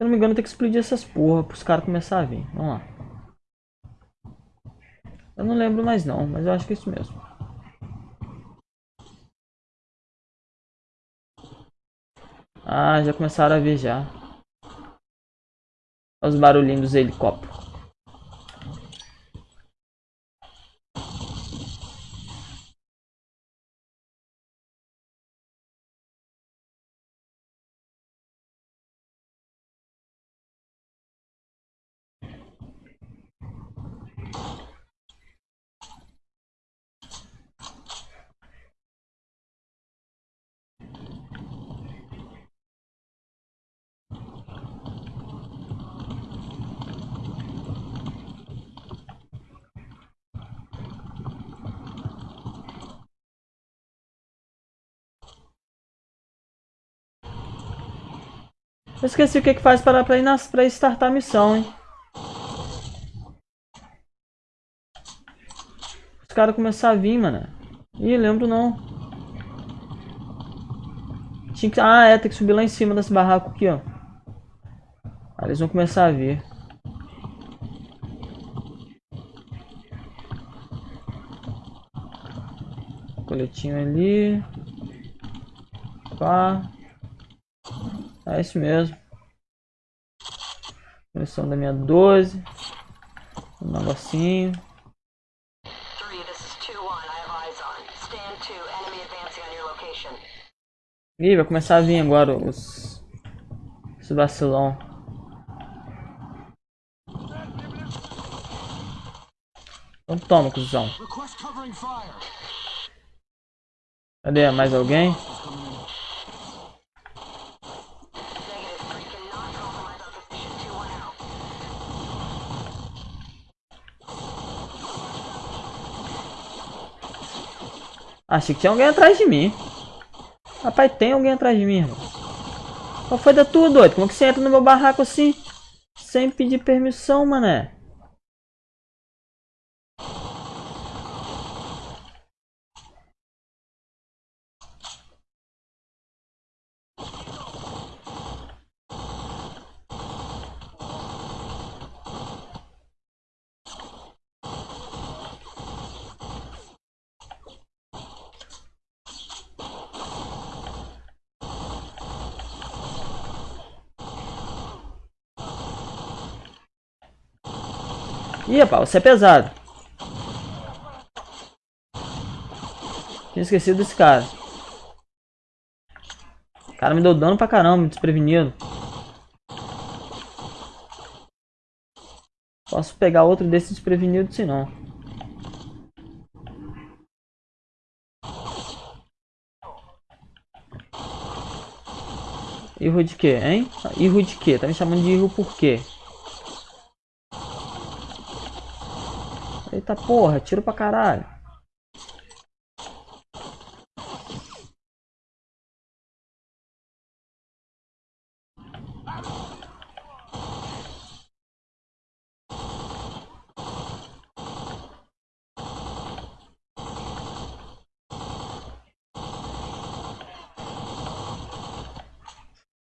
eu não me engano, tem que explodir essas porra para os caras começar a vir. Vamos lá. Eu não lembro mais não, mas eu acho que é isso mesmo. Ah, já começaram a vir já. Os barulhinhos dos helicópteros. Eu esqueci o que, que faz para, para, ir nas, para startar a missão, hein? Os caras começaram a vir, mano. Ih, lembro não. Tinha que... Ah, é, tem que subir lá em cima desse barraco aqui, ó. Aí eles vão começar a vir. Coletinho ali. Pá. É isso mesmo. Munição da minha 12. Um negocinho. Three, this is 2-1. I have eyes on. Stand 2. Enemy advancing on your location. Ih, vai começar a vir agora os... Os vacilão. Então toma, cuzão. Request covering fire. Cadê? Mais alguém? Achei que tinha alguém atrás de mim. Rapaz, tem alguém atrás de mim, irmão. Qual foi da tua, doido? Como que você entra no meu barraco assim? Sem pedir permissão, mané. Ih, rapaz, você é pesado. Tinha esquecido desse cara. O cara me deu dano pra caramba, desprevenido. Posso pegar outro desse desprevenido, se não. Erro de quê, hein? Erro de quê? Tá me chamando de erro por quê? Eita porra, tiro pra caralho.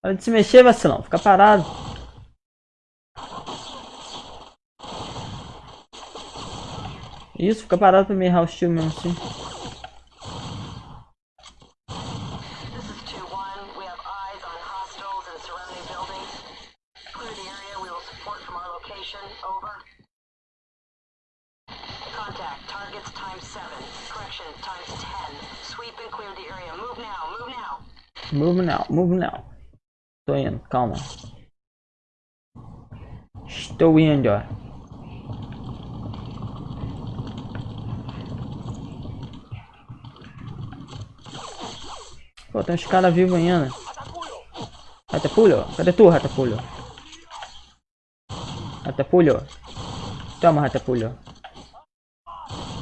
Para de se mexer, vacilão. Fica parado. Isso, fica parado pra me errar o estilo mesmo assim. This is 2-1. We have eyes on hostiles and surrounding buildings. Clear the area. We will support from our location. Over. Contact. Targets times 7. Correction, times 10. Sweep and clear the area. Move now. Move now. Move now, move now. Tô indo, calma. Estou indo, ó. Pô, tem uns caras vivos ainda. Ratapulho? Cadê tu, Ratapulho? Ratapulho? Toma, Ratapulho.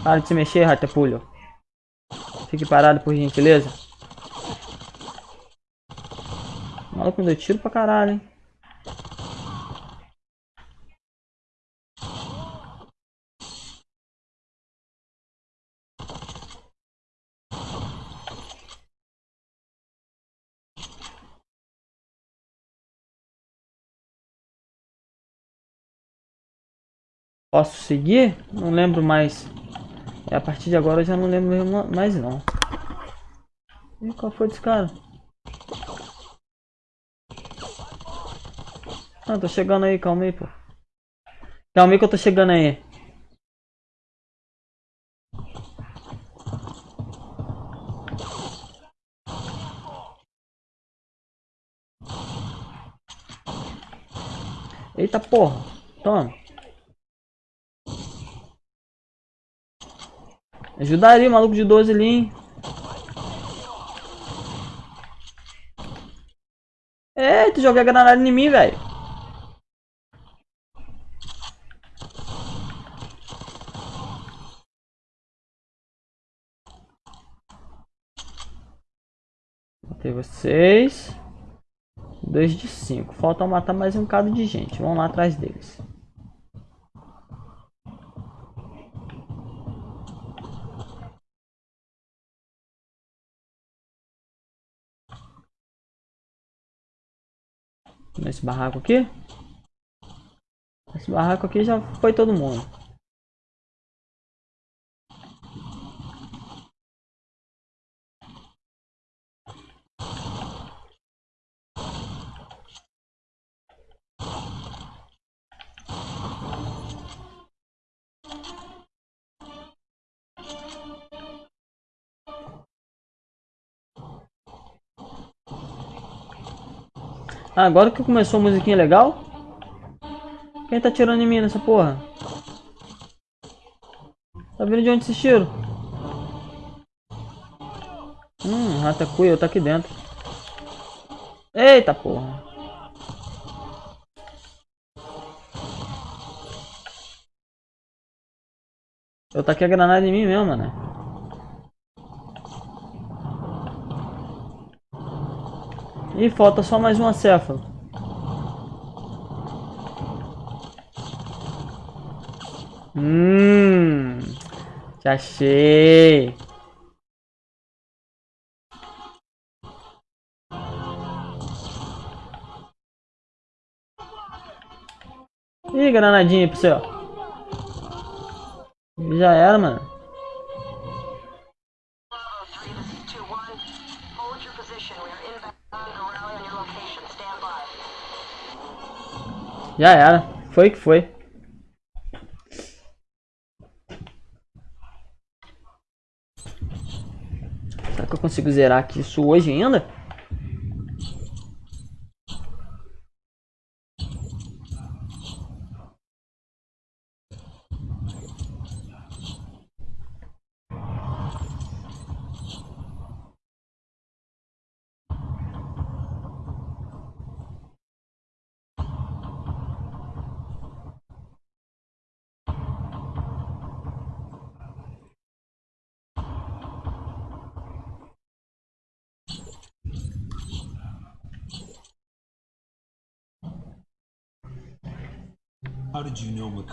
Para de se mexer, Ratapulho. Fique parado, por gentileza. Maluco me deu tiro pra caralho, hein? Posso seguir? Não lembro mais. A partir de agora eu já não lembro mais não. Ih, qual foi desse cara? Ah, tô chegando aí, calma aí, pô. Calma aí que eu tô chegando aí. Eita porra, toma. Ajudaria o maluco de 12 ali, hein? Eita, joguei a granada em mim, velho. Matei vocês. 2 de 5. Falta matar mais um bocado de gente. Vamos lá atrás deles. Nesse barraco aqui. Esse barraco aqui já foi todo mundo. Agora que começou a musiquinha legal. Quem tá tirando em mim nessa porra? Tá vindo de onde esse tiro? Hum, Ratacuia, eu tá aqui dentro. Eita porra. Eu taquei a granada em mim mesmo, né? E falta só mais um acéfalo. Hum, já achei. Ih, granadinha pro céu. Já era, mano. Já era. Foi que foi. Será que eu consigo zerar aqui isso hoje ainda?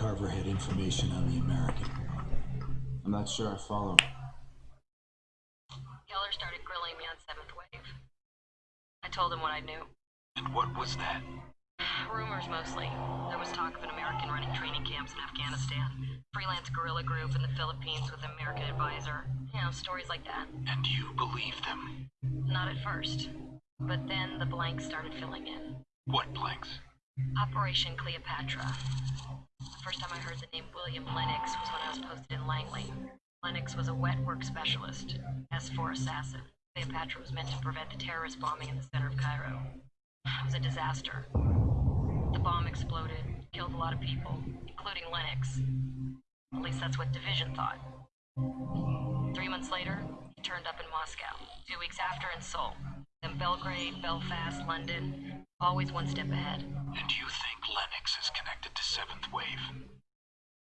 You had information on the American? I'm not sure I follow. Keller started grilling me on Seventh Wave. I told him what I knew. And what was that? Rumors mostly. There was talk of an American running training camps in Afghanistan, freelance guerrilla group in the Philippines with an American advisor. You know, stories like that. And you believed them? Not at first. But then the blanks started filling in. What blanks? Operation Cleopatra. The first time I heard the name William Lennox was when I was posted in Langley. Lennox was a wet work specialist, S4 assassin. Cleopatra was meant to prevent the terrorist bombing in the center of Cairo. It was a disaster. The bomb exploded, killed a lot of people, including Lennox. At least that's what Division thought. Three months later, turned up in Moscow. Two weeks after in Seoul. Then Belgrade, Belfast, London. Always one step ahead. And you think Lennox is connected to Seventh Wave?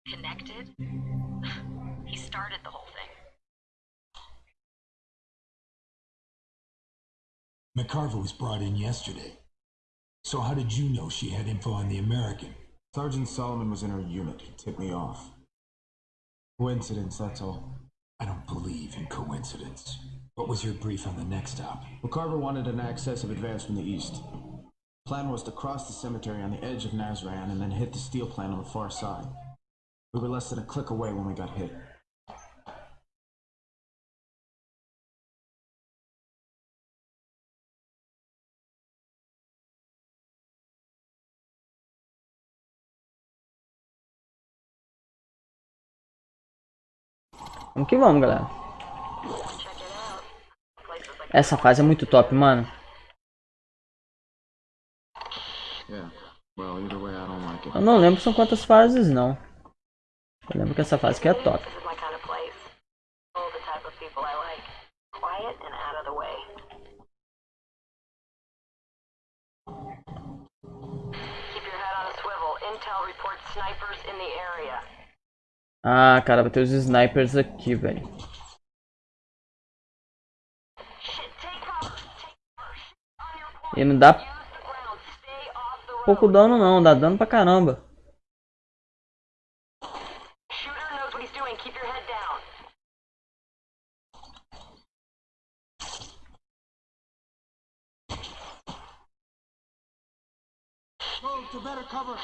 Connected? he started the whole thing. McCarver was brought in yesterday. So how did you know she had info on the American? Sergeant Solomon was in her unit. He tipped me off. Coincidence, that's all. I don't believe in coincidence. What was your brief on the next stop? McCarver wanted an access of advance from the east. Plan was to cross the cemetery on the edge of Nazran and then hit the steel plant on the far side. We were less than a click away when we got hit. Vamos que vamos, galera. Essa fase é muito top, mano. Eu não lembro são quantas fases, não. Eu lembro que essa fase aqui é top. Keep your head on a swivel. Intel snipers in the area. Ah, cara, vai ter os snipers aqui, velho. E não dá pouco dano, não. Dá dano pra caramba. Move to better cover.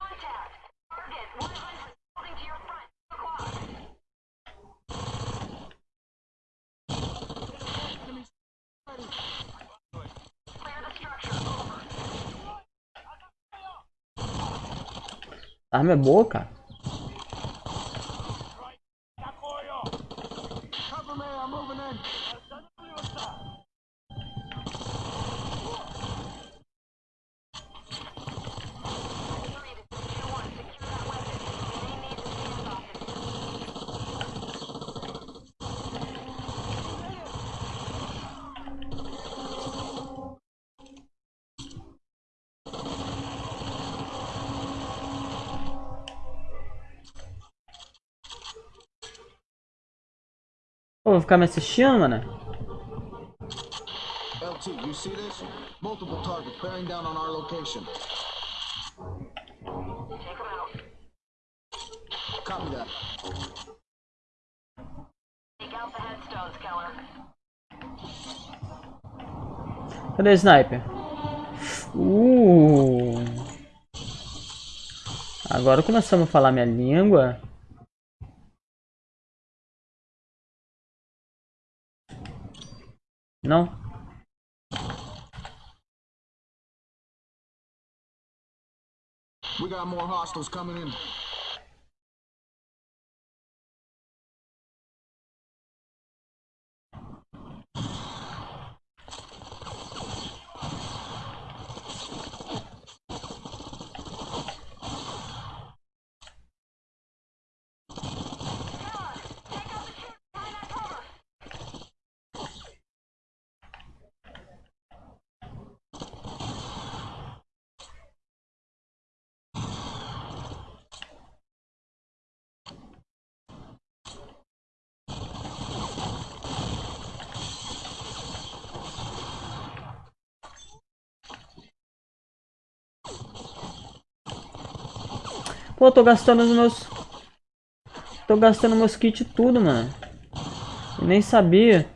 Contact. Target. One hundred. Holding to your front. Two o'clock. Clear the structure. Over. Arma é boa, cara. Vou ficar me assistindo, mano. LT, you see this? Multiple targets bearing down on our location. Copy that. Out the headstones, Keller. Cadê o sniper? Uh. Agora começamos a falar minha língua. Não? We got more hostiles coming in. Pô, tô gastando os meus. Tô gastando meus kits tudo, mano. Eu nem sabia.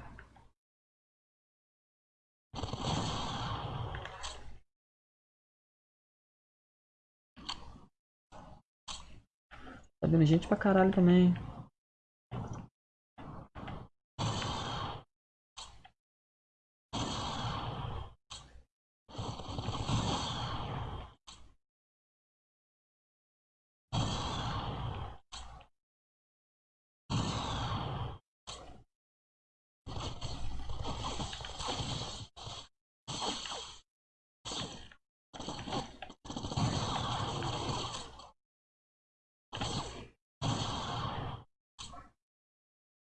Tá vendo gente pra caralho também.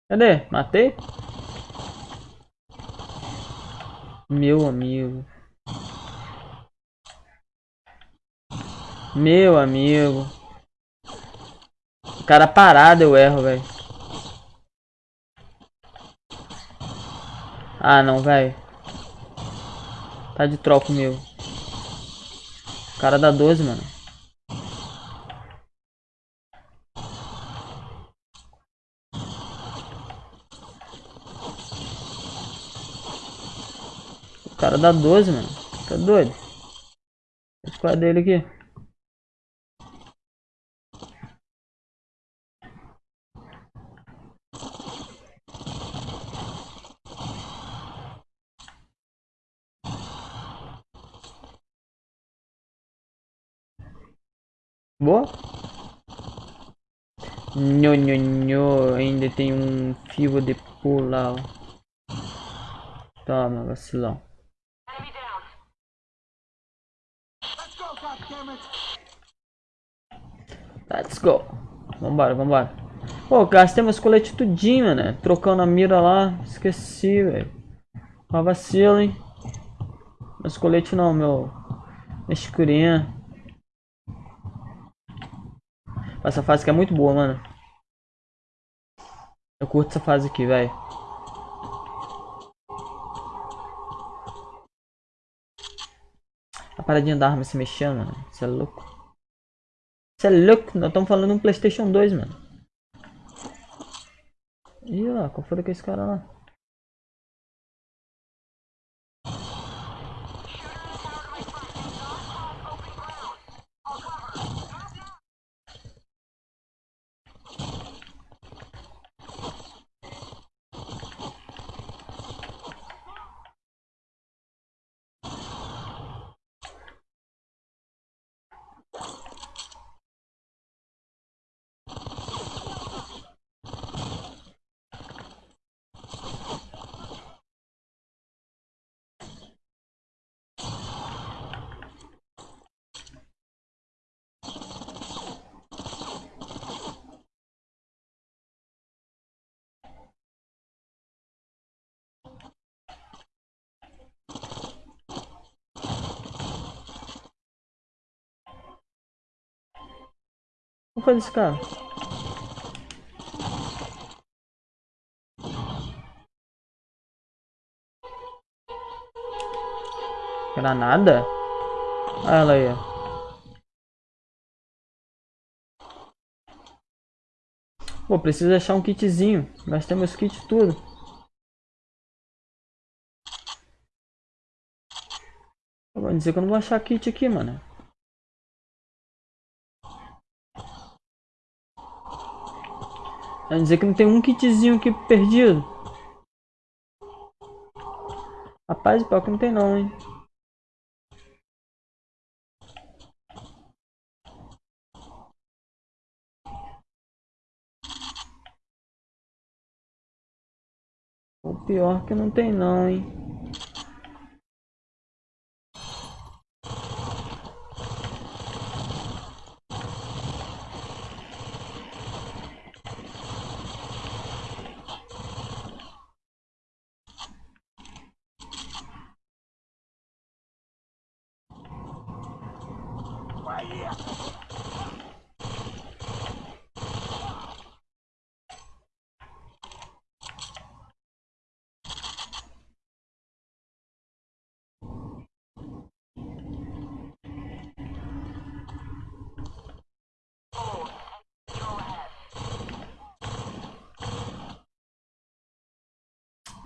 Cadê? Matei? Meu amigo. Meu amigo. Cara parado eu erro, velho. Ah, não, velho. Tá de troco meu. O cara dá 12, mano. cara dá 12, mano. Tá doido? Vou escolar dele aqui. Boa. Nho, nho, nho. Ainda tem um fio de pular. Toma, vacilão. Let's go. Vambora, vambora. Pô, gastei meus coletes tudinho, né? Trocando a mira lá. Esqueci, velho. Uma vacilo, hein? Meus coletes não, meu... Escurinha. Essa fase aqui é muito boa, mano. Eu curto essa fase aqui, velho. A paradinha da arma se mexendo, mano. Você é louco. Você é louco? Nós estamos falando um Playstation 2, mano. Ih, lá, qual foi aquele cara lá? Foi desse cara? Granada? Olha ela aí. ó. Pô, preciso achar um kitzinho. Gastei meus kits tudo. Vou dizer que eu não vou achar kit aqui, mano. Vai dizer que não tem um kitzinho aqui perdido. Rapaz, pior que não tem não, hein. O pior que não tem não, hein.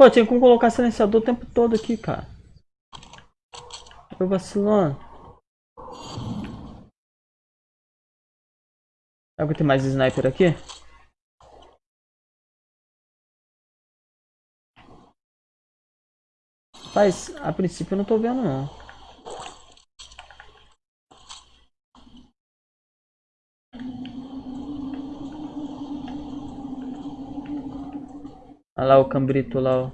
Pô, tinha como colocar silenciador o tempo todo aqui, cara. Eu vacilando. Será que tem mais sniper aqui? Mas, a princípio eu não tô vendo não. Olha lá o cambrito lá, ó.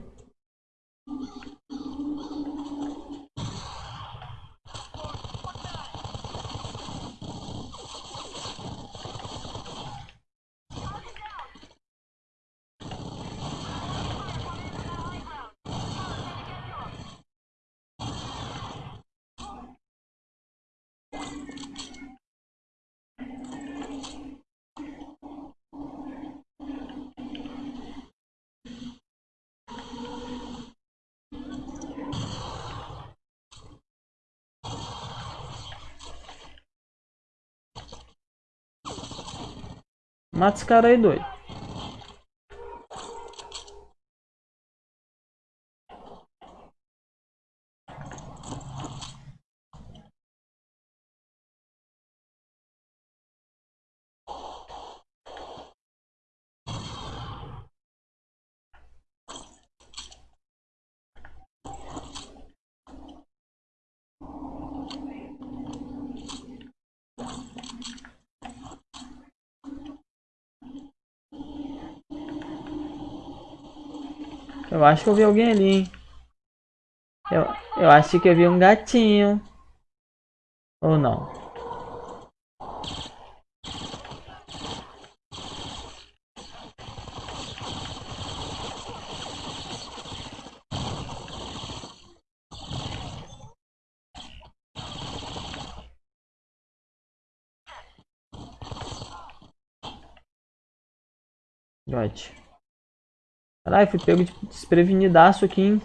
Mata esse cara aí, doido. Eu acho que eu vi alguém ali, hein? Eu, eu acho que eu vi um gatinho. Ou não? God. Caralho, fui pego de desprevenidaço aqui, hein?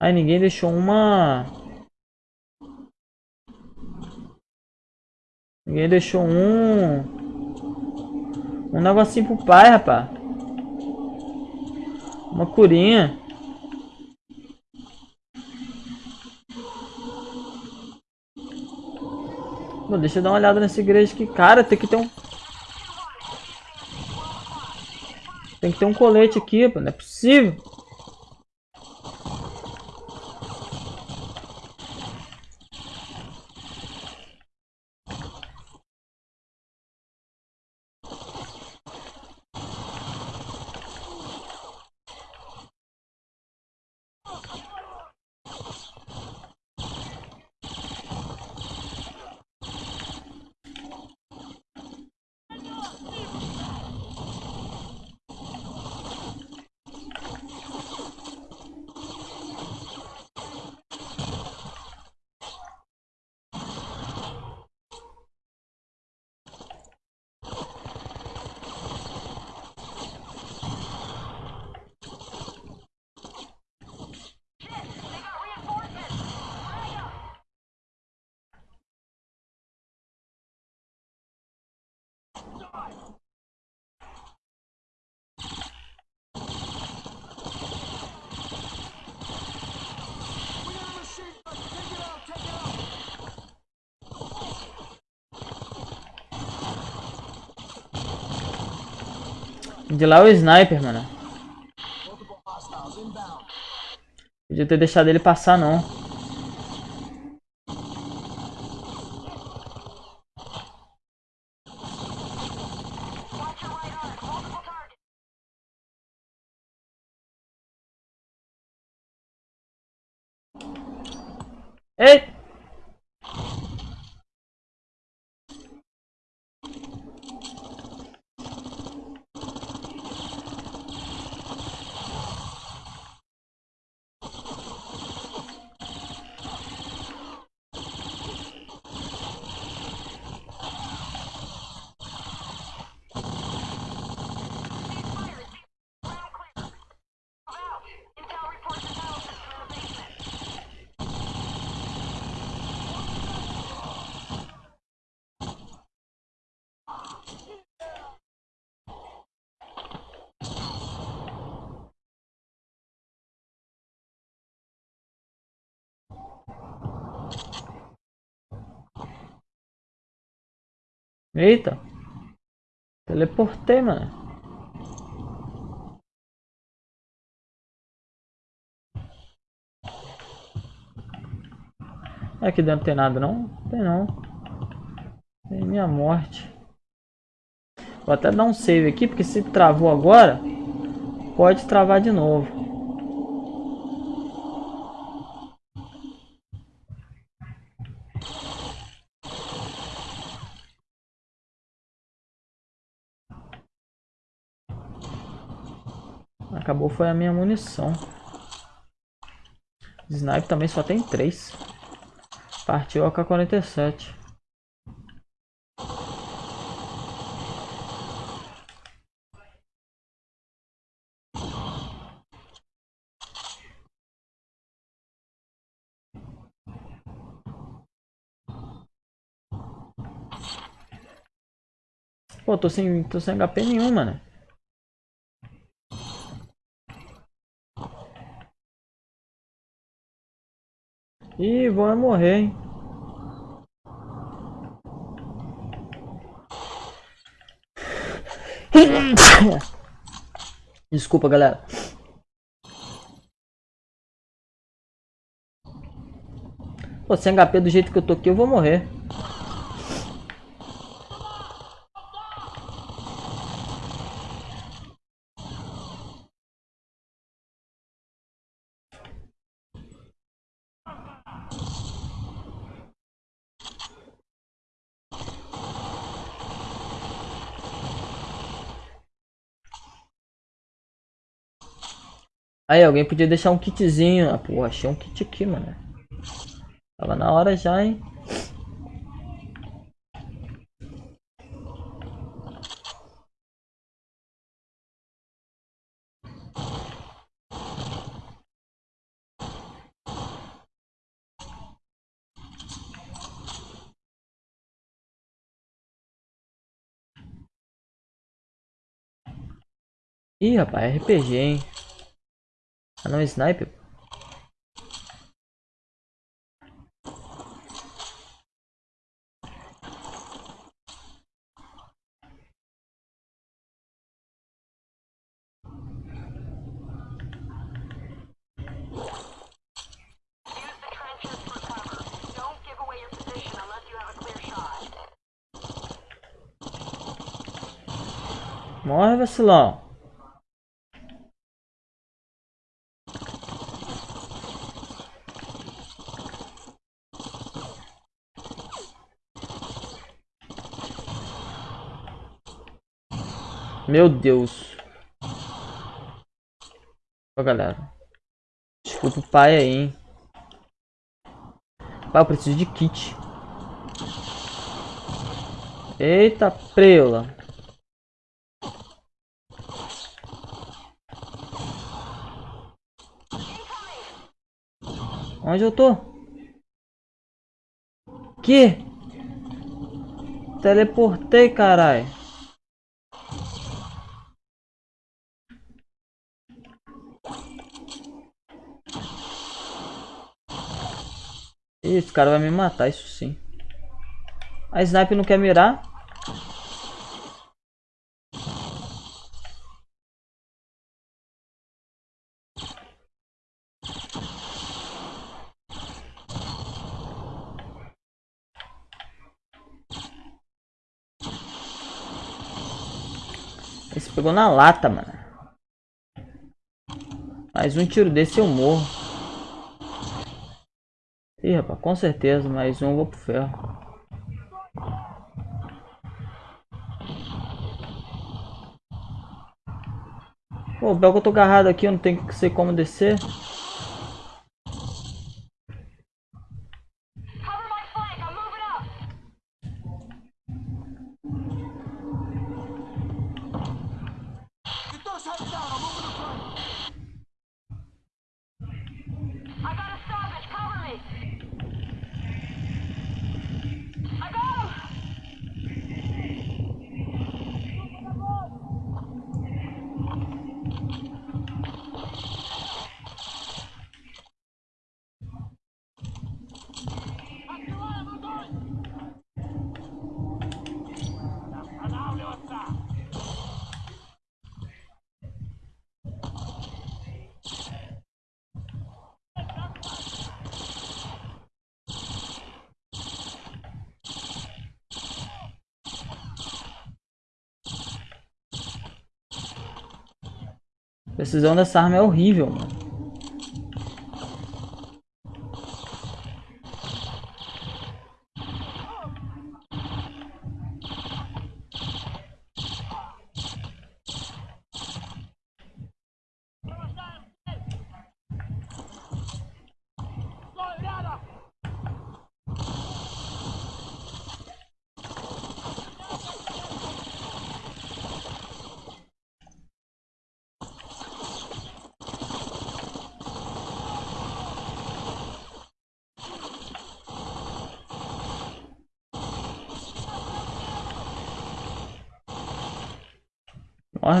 Ai, ninguém deixou uma... Ninguém deixou um... Um negocinho pro pai, rapaz. Uma curinha. Pô, deixa eu dar uma olhada nessa igreja aqui. Cara, tem que ter um... Tem que ter um colete aqui, pô. Não é possível. De lá é o sniper, mano. Podia ter deixado ele passar, não. Ei! Eita! Teleportei, mano. Aqui dentro tem nada não? Tem não. Tem minha morte. Vou até dar um save aqui, porque se travou agora, pode travar de novo. Acabou foi a minha munição. Snipe também só tem três. Partiu a K-47. Pô, tô sem, tô sem HP nenhum, mano. Ih, vai é morrer, hein? Desculpa, galera. Pô, sem HP do jeito que eu tô aqui, eu vou morrer. Aí, alguém podia deixar um kitzinho. Ah, pô, achei um kit aqui, mano. Tava na hora já, hein? Ih, rapaz, RPG, hein? Ah, não, sniper. Use the trenches for cover. Don't give away your position unless you have a clear shot. Morre, vacilão. Meu Deus. Ó, galera. Desculpa o pai aí, hein. Pai, eu preciso de kit. Eita, preula. Onde eu tô? Que? Teleportei, carai. Esse cara vai me matar, isso sim. A sniper não quer mirar. Esse pegou na lata, mano. Mais um tiro desse eu morro. Ih, rapaz, com certeza, mais um vou pro ferro. Pô, o que eu tô agarrado aqui, eu não tenho que sei como descer. Precisão dessa arma é horrível, mano.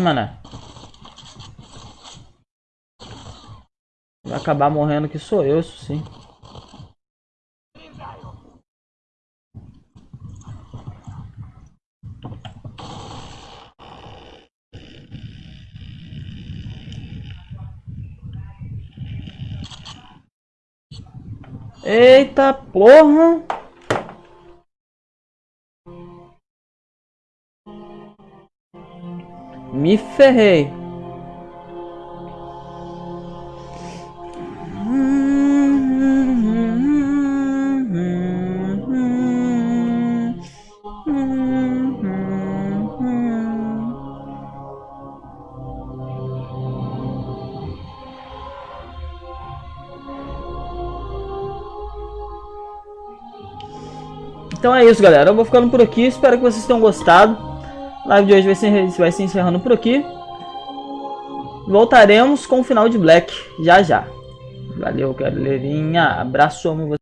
mané. Vai acabar morrendo que sou eu, isso sim. Eita porra! Me ferrei. Então é isso, galera. Eu vou ficando por aqui. Espero que vocês tenham gostado. Live de hoje vai se, vai se encerrando por aqui. Voltaremos com o final de Black já já. Valeu, galerinha. Abraço, amo vocês.